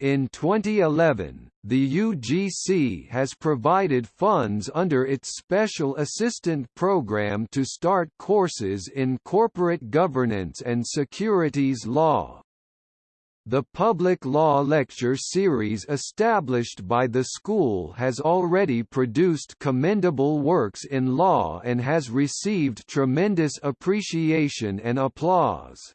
In 2011, the UGC has provided funds under its Special Assistant Program to start courses in corporate governance and securities law. The public law lecture series established by the school has already produced commendable works in law and has received tremendous appreciation and applause.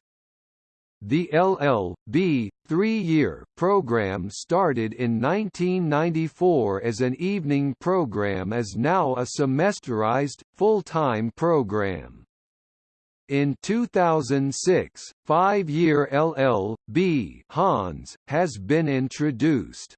The LL.B. three-year program started in 1994 as an evening program is now a semesterized, full-time program. In 2006, five-year LL.B. Hons, has been introduced.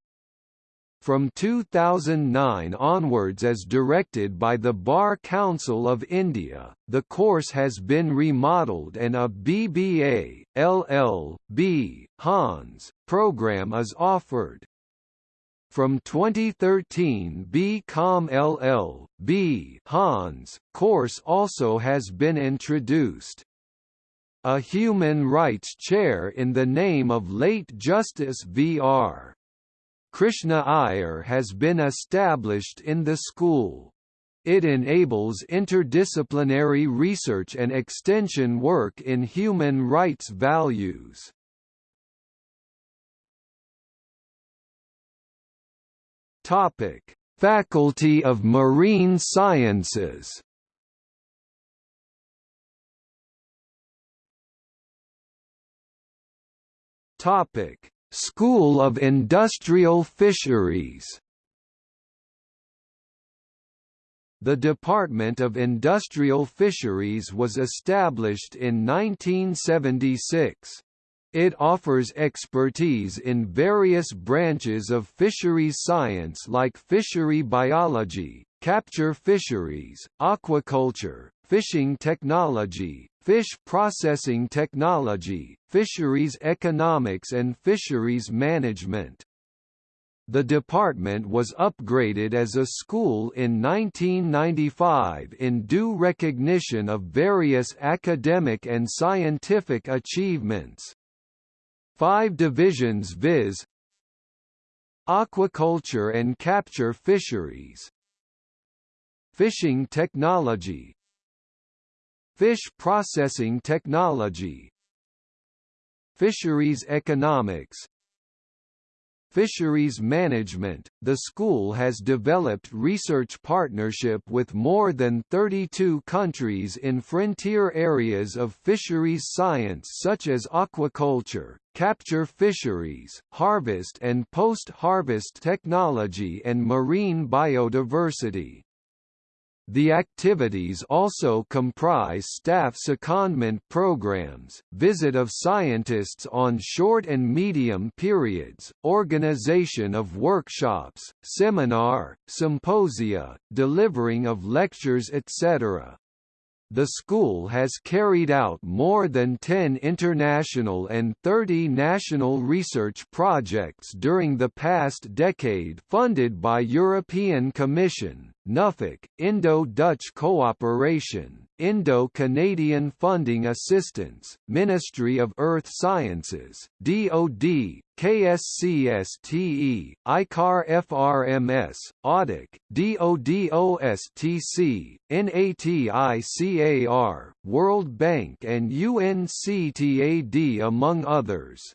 From 2009 onwards as directed by the Bar Council of India, the course has been remodeled and a BBA, LL.B. Hons, program is offered. From 2013 BCom LL.B. Hons, course also has been introduced. A human rights chair in the name of late Justice V.R. Krishna Iyer has been established in the school. It enables interdisciplinary research and extension work in human rights values. Topic: Faculty of Marine Sciences. Topic: School of Industrial Fisheries The Department of Industrial Fisheries was established in 1976. It offers expertise in various branches of fisheries science like fishery biology, capture fisheries, aquaculture, fishing technology, fish processing technology, fisheries economics and fisheries management. The department was upgraded as a school in 1995 in due recognition of various academic and scientific achievements. Five divisions viz. Aquaculture and capture fisheries Fishing technology Fish processing technology. Fisheries economics. Fisheries management – The school has developed research partnership with more than 32 countries in frontier areas of fisheries science such as aquaculture, capture fisheries, harvest and post-harvest technology and marine biodiversity. The activities also comprise staff secondment programs, visit of scientists on short and medium periods, organization of workshops, seminar, symposia, delivering of lectures etc. The school has carried out more than 10 international and 30 national research projects during the past decade funded by European Commission, NUFIC, Indo-Dutch Cooperation, Indo-Canadian Funding Assistance, Ministry of Earth Sciences, DoD, KSCSTE, ICAR-FRMS, AUDIC, DoDOSTC, NATICAR, World Bank and UNCTAD among others.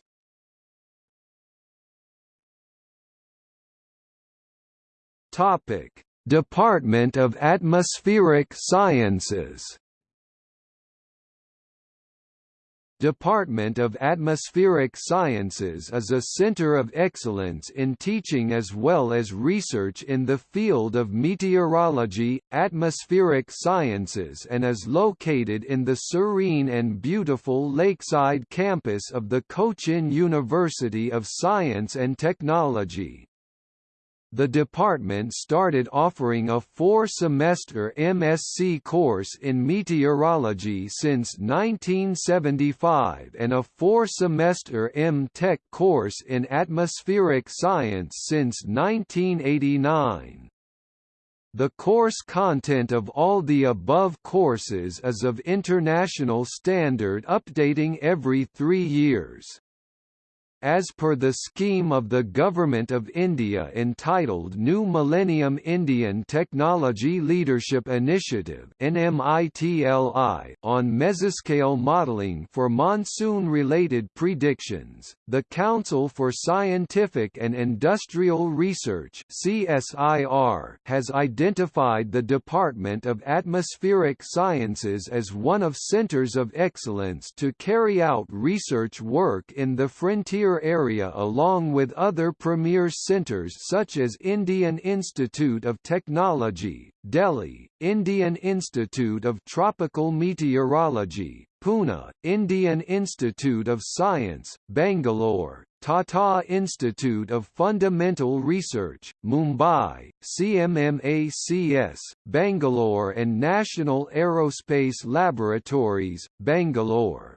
Topic Department of Atmospheric Sciences Department of Atmospheric Sciences is a center of excellence in teaching as well as research in the field of meteorology, atmospheric sciences and is located in the serene and beautiful lakeside campus of the Cochin University of Science and Technology the department started offering a four-semester MSc course in meteorology since 1975 and a four-semester M.Tech course in atmospheric science since 1989. The course content of all the above courses is of international standard updating every three years as per the scheme of the Government of India entitled New Millennium Indian Technology Leadership Initiative on mesoscale modelling for monsoon-related predictions, the Council for Scientific and Industrial Research has identified the Department of Atmospheric Sciences as one of centers of excellence to carry out research work in the frontier area along with other premier centres such as Indian Institute of Technology, Delhi, Indian Institute of Tropical Meteorology, Pune, Indian Institute of Science, Bangalore, Tata Institute of Fundamental Research, Mumbai, CMMACS, Bangalore and National Aerospace Laboratories, Bangalore.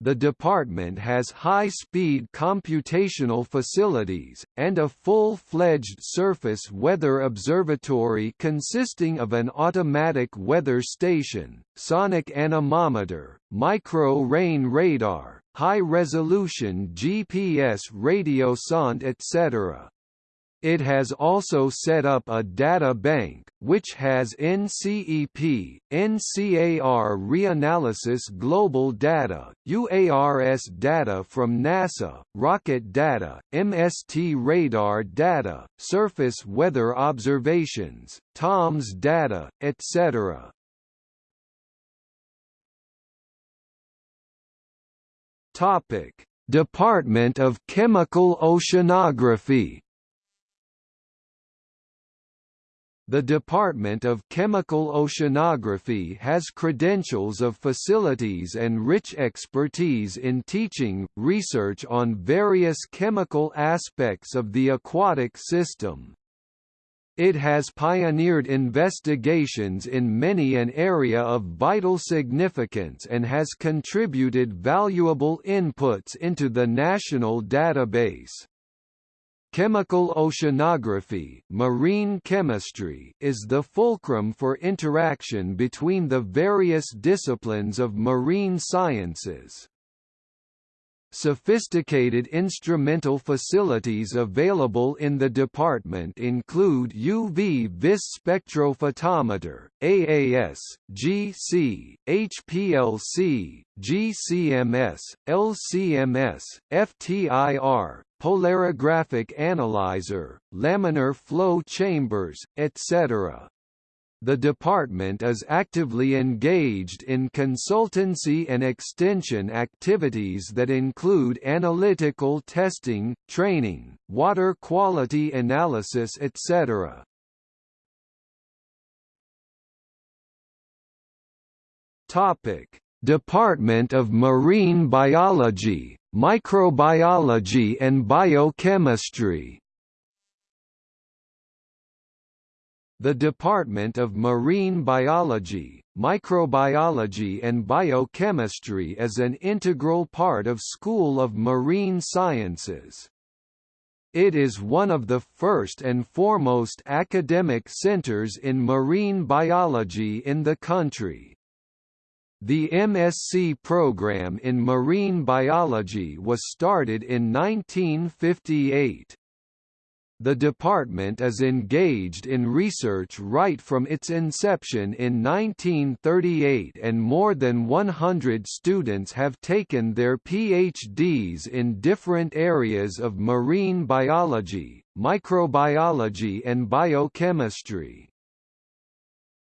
The department has high-speed computational facilities, and a full-fledged surface weather observatory consisting of an automatic weather station, sonic anemometer, micro-rain radar, high-resolution GPS radio sonde etc. It has also set up a data bank, which has NCEP, NCAR reanalysis global data, UARS data from NASA, rocket data, MST radar data, surface weather observations, TOMS data, etc. Topic: Department of Chemical Oceanography The Department of Chemical Oceanography has credentials of facilities and rich expertise in teaching, research on various chemical aspects of the aquatic system. It has pioneered investigations in many an area of vital significance and has contributed valuable inputs into the national database. Chemical oceanography marine chemistry is the fulcrum for interaction between the various disciplines of marine sciences. Sophisticated instrumental facilities available in the department include UV vis spectrophotometer, AAS, GC, HPLC, GCMS, LCMS, FTIR, polarographic analyzer, laminar flow chambers, etc. The department is actively engaged in consultancy and extension activities that include analytical testing, training, water quality analysis etc. Department of Marine Biology, Microbiology and Biochemistry The Department of Marine Biology, Microbiology and Biochemistry is an integral part of School of Marine Sciences. It is one of the first and foremost academic centers in marine biology in the country. The MSc program in marine biology was started in 1958. The department is engaged in research right from its inception in 1938 and more than 100 students have taken their PhDs in different areas of marine biology, microbiology and biochemistry.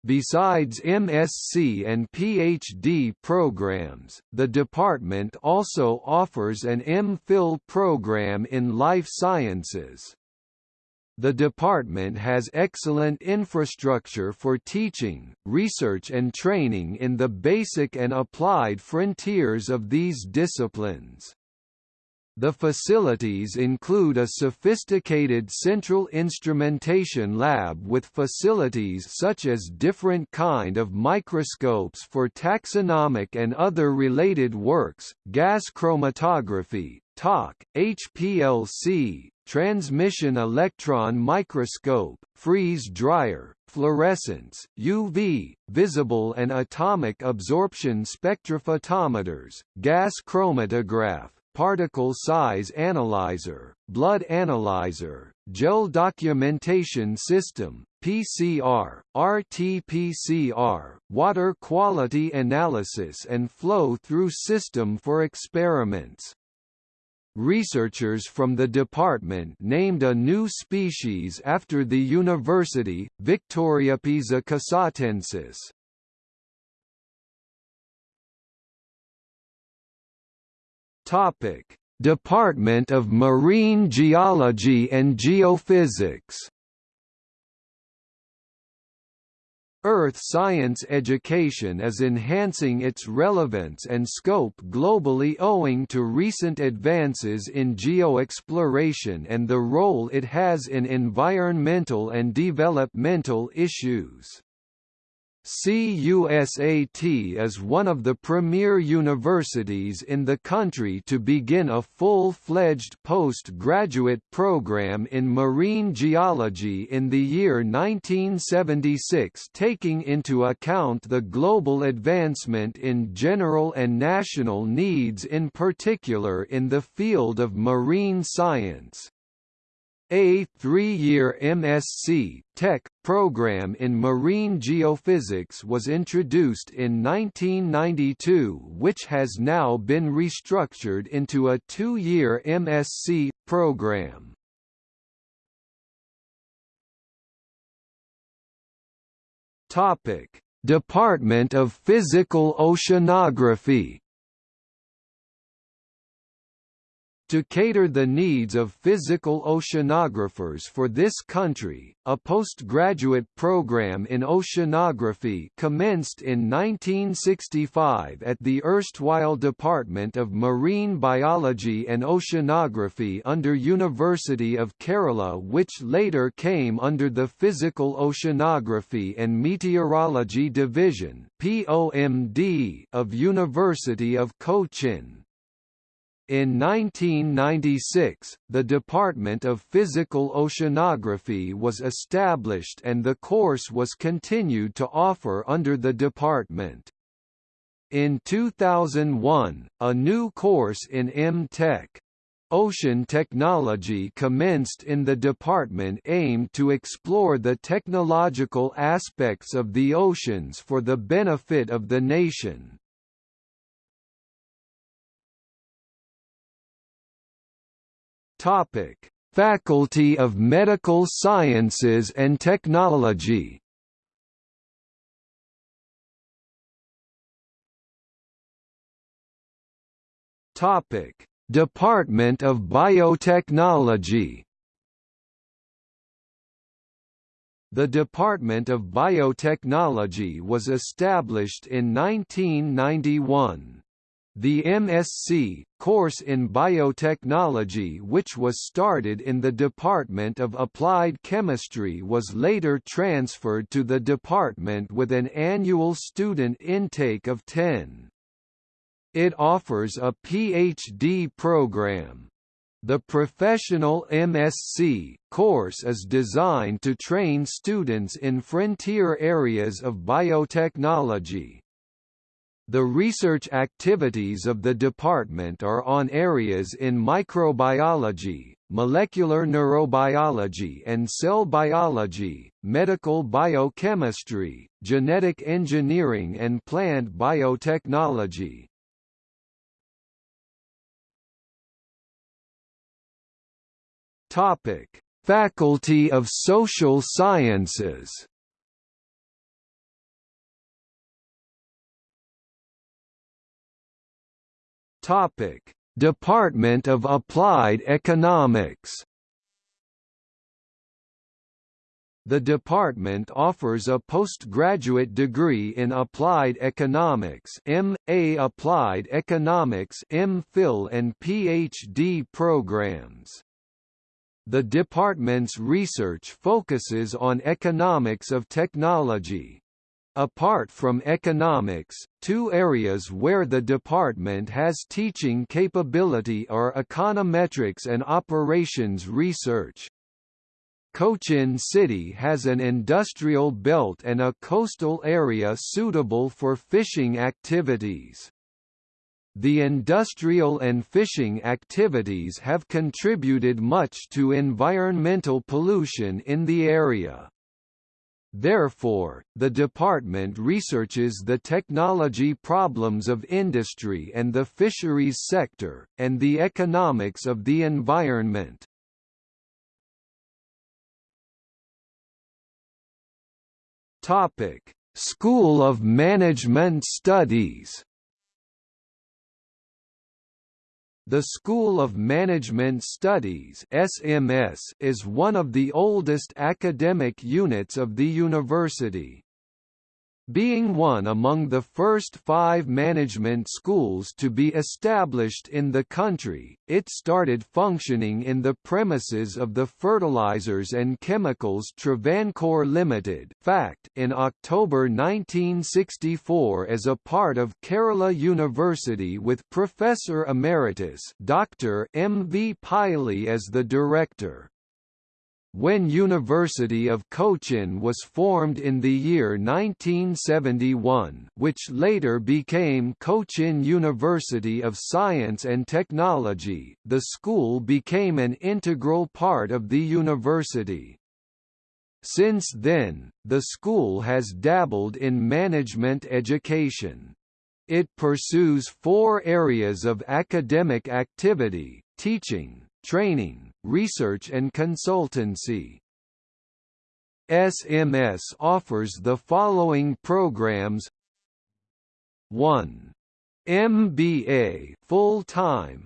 Besides MSc and PhD programs, the department also offers an MPhil program in life sciences. The department has excellent infrastructure for teaching, research and training in the basic and applied frontiers of these disciplines. The facilities include a sophisticated central instrumentation lab with facilities such as different kind of microscopes for taxonomic and other related works, gas chromatography, TOC, HPLC, transmission electron microscope, freeze dryer, fluorescence, UV, visible and atomic absorption spectrophotometers, gas chromatograph, particle size analyzer, blood analyzer, gel documentation system, PCR, RT-PCR, water quality analysis and flow-through system for experiments. Researchers from the department named a new species after the university, Victoriopisa cusatensis. Topic: Department of Marine Geology and Geophysics. Earth science education is enhancing its relevance and scope globally owing to recent advances in geoexploration and the role it has in environmental and developmental issues. CUSAT is one of the premier universities in the country to begin a full-fledged postgraduate program in marine geology in the year 1976 taking into account the global advancement in general and national needs in particular in the field of marine science. A three-year MSc Tech program in marine geophysics was introduced in 1992 which has now been restructured into a two-year MSc program. Department of Physical Oceanography To cater the needs of physical oceanographers for this country, a postgraduate program in oceanography commenced in 1965 at the erstwhile Department of Marine Biology and Oceanography under University of Kerala which later came under the Physical Oceanography and Meteorology Division of University of Cochin. In 1996, the Department of Physical Oceanography was established and the course was continued to offer under the department. In 2001, a new course in M.Tech. Ocean technology commenced in the department aimed to explore the technological aspects of the oceans for the benefit of the nation. Topic: Faculty of Medical Sciences and Technology. Topic: Department of Biotechnology. The Department of Biotechnology was established in 1991. The MSc, course in biotechnology which was started in the Department of Applied Chemistry was later transferred to the department with an annual student intake of 10. It offers a PhD program. The professional MSc course is designed to train students in frontier areas of biotechnology. The research activities of the department are on areas in microbiology, molecular neurobiology and cell biology, medical biochemistry, genetic engineering and plant biotechnology. Topic: Faculty of Social Sciences Topic: Department of Applied Economics The department offers a postgraduate degree in Applied Economics M.A. Applied Economics M.Phil and Ph.D. programs. The department's research focuses on economics of technology. Apart from economics, two areas where the department has teaching capability are econometrics and operations research. Cochin City has an industrial belt and a coastal area suitable for fishing activities. The industrial and fishing activities have contributed much to environmental pollution in the area. Therefore, the department researches the technology problems of industry and the fisheries sector, and the economics of the environment. Topic: School of Management Studies The School of Management Studies SMS is one of the oldest academic units of the university. Being one among the first five management schools to be established in the country, it started functioning in the premises of the Fertilizers and Chemicals Travancore Limited FACT in October 1964 as a part of Kerala University with Professor Emeritus Dr. M. V. Pylee as the director. When University of Cochin was formed in the year 1971 which later became Cochin University of Science and Technology, the school became an integral part of the university. Since then, the school has dabbled in management education. It pursues four areas of academic activity, teaching, training, research and consultancy. SMS offers the following programs 1. MBA full-time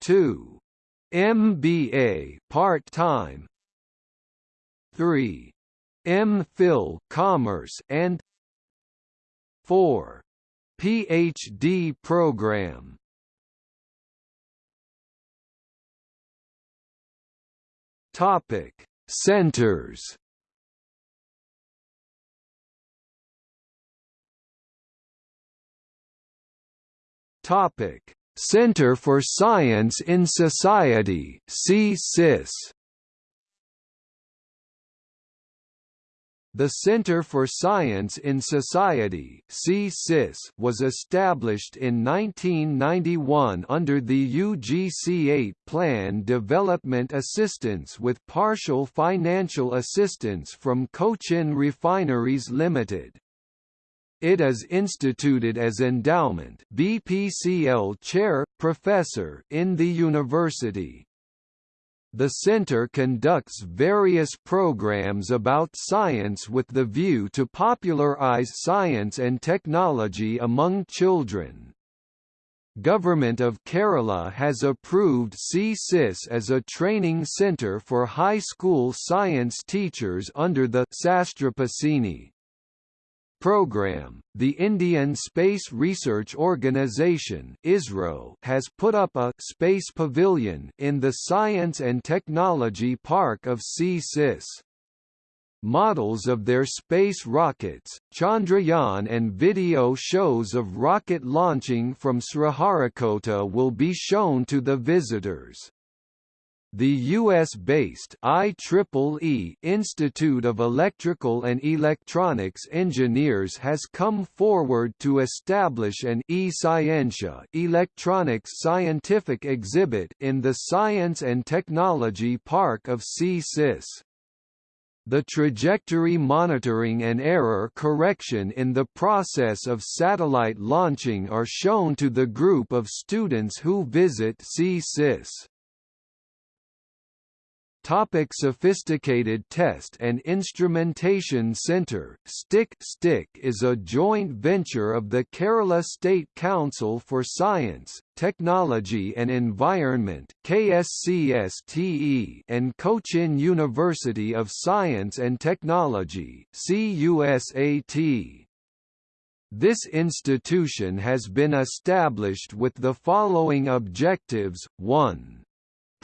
2. MBA part-time 3. MPhil Commerce and 4. PhD program Topic: Centers. Topic: Center for Science in Society (CSIS). The Center for Science in Society was established in 1991 under the UGC-8 Plan Development Assistance with partial financial assistance from Cochin Refineries Limited. It is instituted as endowment BPCL chair, professor in the university. The center conducts various programs about science with the view to popularize science and technology among children. Government of Kerala has approved CSIS as a training centre for high school science teachers under the Sastrapasini program, the Indian Space Research Organisation has put up a space pavilion in the Science and Technology Park of CSIS. Models of their space rockets, Chandrayaan and video shows of rocket launching from Sriharikota will be shown to the visitors. The US-based IEEE Institute of Electrical and Electronics Engineers has come forward to establish an eScientia electronics scientific exhibit in the Science and Technology Park of CSIS. The trajectory monitoring and error correction in the process of satellite launching are shown to the group of students who visit CSIS. Topic Sophisticated Test and Instrumentation Centre STIC STIC is a joint venture of the Kerala State Council for Science, Technology and Environment KSCSTE and Cochin University of Science and Technology CUSAT. This institution has been established with the following objectives 1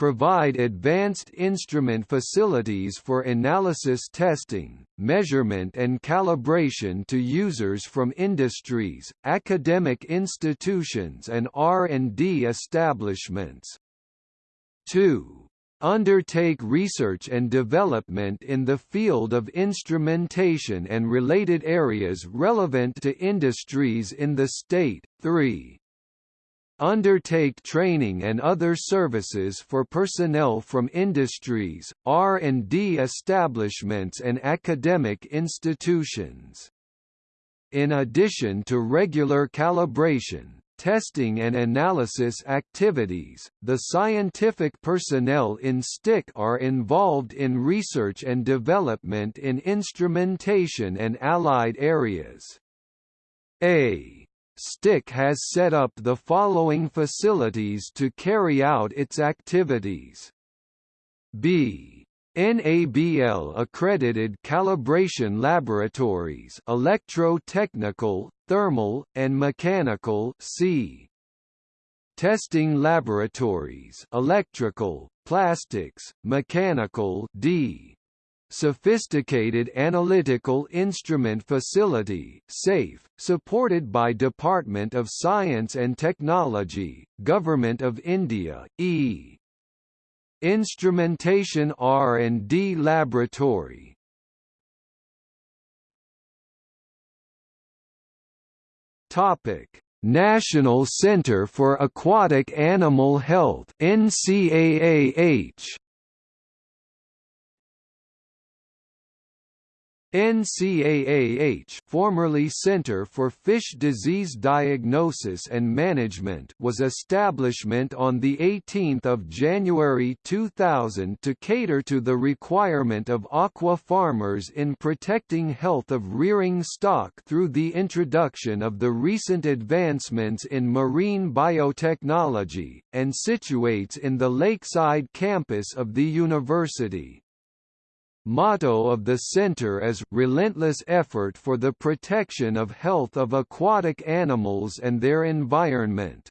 provide advanced instrument facilities for analysis testing, measurement and calibration to users from industries, academic institutions and R&D establishments. 2 undertake research and development in the field of instrumentation and related areas relevant to industries in the state. 3 undertake training and other services for personnel from industries, R&D establishments and academic institutions. In addition to regular calibration, testing and analysis activities, the scientific personnel in STIC are involved in research and development in instrumentation and allied areas. A STIC has set up the following facilities to carry out its activities. B. NABL accredited calibration laboratories electro-technical, thermal, and mechanical C. Testing laboratories electrical, plastics, mechanical D Sophisticated Analytical Instrument Facility SAIF, supported by Department of Science and Technology, Government of India, E. Instrumentation R&D Laboratory. Topic. National Center for Aquatic Animal Health NCAAH NCAAH formerly Center for Fish Disease Diagnosis and Management was establishment on 18 January 2000 to cater to the requirement of aqua farmers in protecting health of rearing stock through the introduction of the recent advancements in marine biotechnology, and situates in the lakeside campus of the university. Motto of the center is relentless effort for the protection of health of aquatic animals and their environment.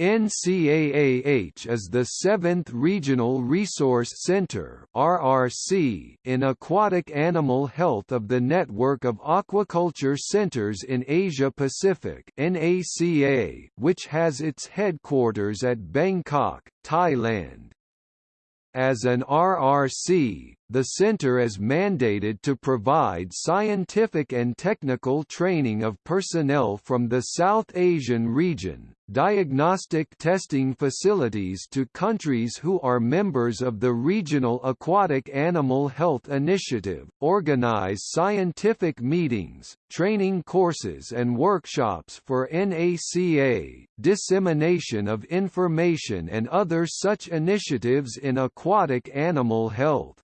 NCAAH is the seventh Regional Resource Center (RRC) in aquatic animal health of the network of aquaculture centers in Asia Pacific (NACA), which has its headquarters at Bangkok, Thailand. As an RRC, the center is mandated to provide scientific and technical training of personnel from the South Asian region, diagnostic testing facilities to countries who are members of the Regional Aquatic Animal Health Initiative, organize scientific meetings, training courses and workshops for NACA, dissemination of information and other such initiatives in aquatic animal health.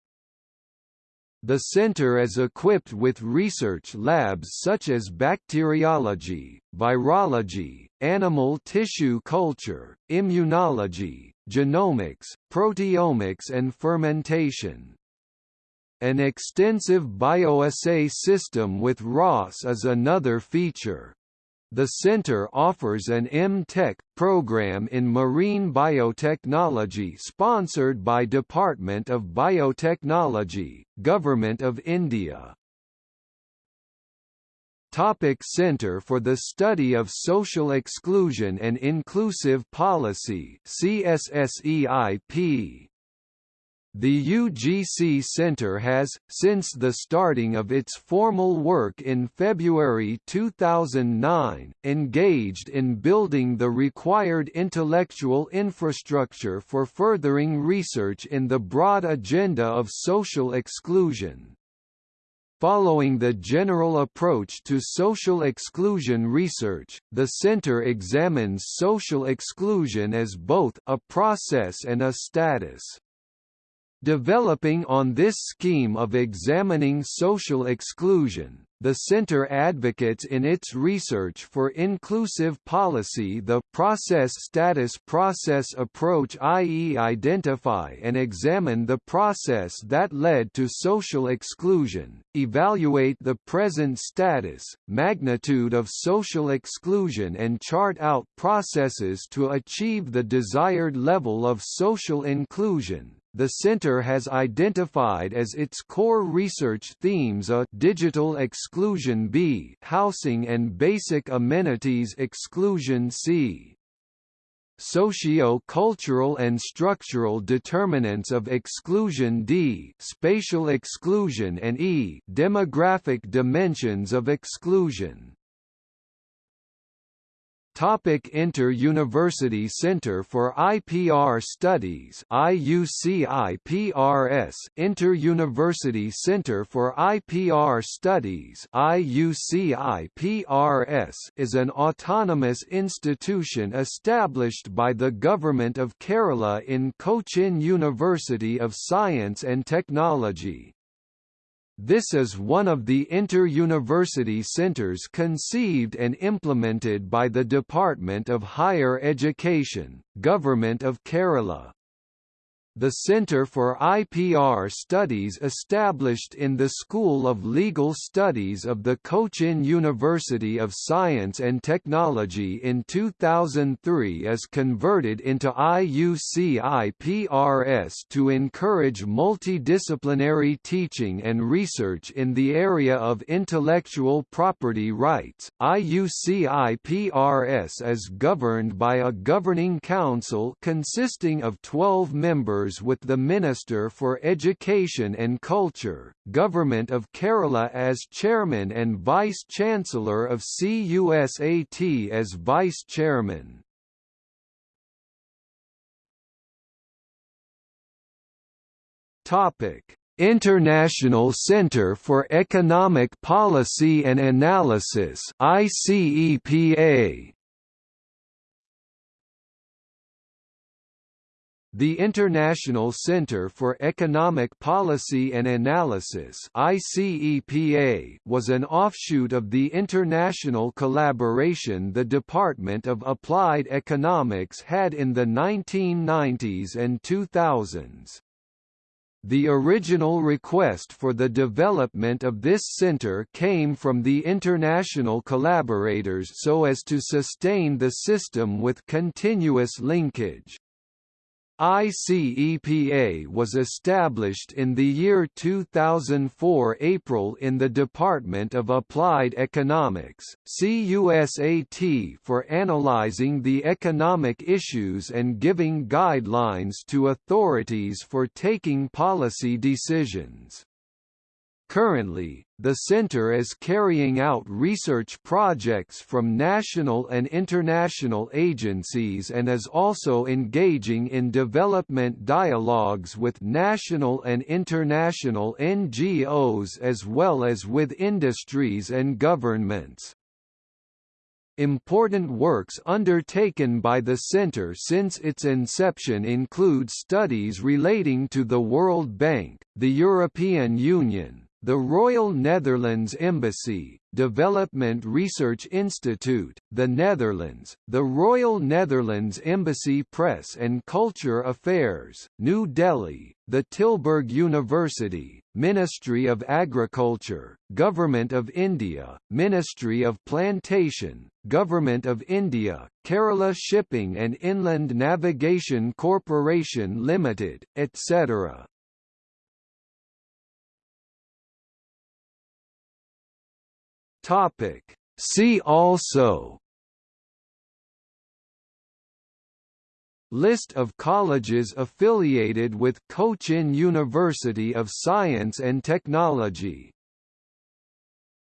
The center is equipped with research labs such as bacteriology, virology, animal tissue culture, immunology, genomics, proteomics and fermentation. An extensive bioassay system with ROS is another feature. The center offers an M.Tech program in marine biotechnology sponsored by Department of Biotechnology, Government of India. Topic Center for the Study of Social Exclusion and Inclusive Policy CSSEIP the UGC Center has, since the starting of its formal work in February 2009, engaged in building the required intellectual infrastructure for furthering research in the broad agenda of social exclusion. Following the general approach to social exclusion research, the center examines social exclusion as both a process and a status. Developing on this scheme of examining social exclusion, the Center advocates in its research for inclusive policy the process status process approach i.e. identify and examine the process that led to social exclusion, evaluate the present status, magnitude of social exclusion and chart out processes to achieve the desired level of social inclusion the center has identified as its core research themes a digital exclusion B, housing and basic amenities exclusion C. Socio-cultural and structural determinants of exclusion D, spatial exclusion and E, demographic dimensions of exclusion. Topic Inter-University Center for IPR Studies IUCIPRS Inter-University Center for IPR Studies IUCIPRS is an autonomous institution established by the Government of Kerala in Cochin University of Science and Technology. This is one of the inter-university centres conceived and implemented by the Department of Higher Education, Government of Kerala. The Center for IPR Studies established in the School of Legal Studies of the Cochin University of Science and Technology in 2003 is converted into IUCIPRS to encourage multidisciplinary teaching and research in the area of intellectual property rights. IUCIPRS is governed by a governing council consisting of 12 members with the Minister for Education and Culture, Government of Kerala as Chairman and Vice-Chancellor of CUSAT as Vice-Chairman. Topic: International Center for Economic Policy and Analysis ICEPA The International Center for Economic Policy and Analysis ICEPA was an offshoot of the international collaboration the Department of Applied Economics had in the 1990s and 2000s. The original request for the development of this center came from the international collaborators so as to sustain the system with continuous linkage. ICEPA was established in the year 2004 April in the Department of Applied Economics, CUSAT for analyzing the economic issues and giving guidelines to authorities for taking policy decisions. Currently, the center is carrying out research projects from national and international agencies and is also engaging in development dialogues with national and international NGOs as well as with industries and governments. Important works undertaken by the Center since its inception include studies relating to the World Bank, the European Union, the Royal Netherlands Embassy, Development Research Institute, the Netherlands, the Royal Netherlands Embassy Press and Culture Affairs, New Delhi, the Tilburg University, Ministry of Agriculture, Government of India, Ministry of Plantation, Government of India, Kerala Shipping and Inland Navigation Corporation Limited, etc. Topic. See also List of colleges affiliated with Cochin University of Science and Technology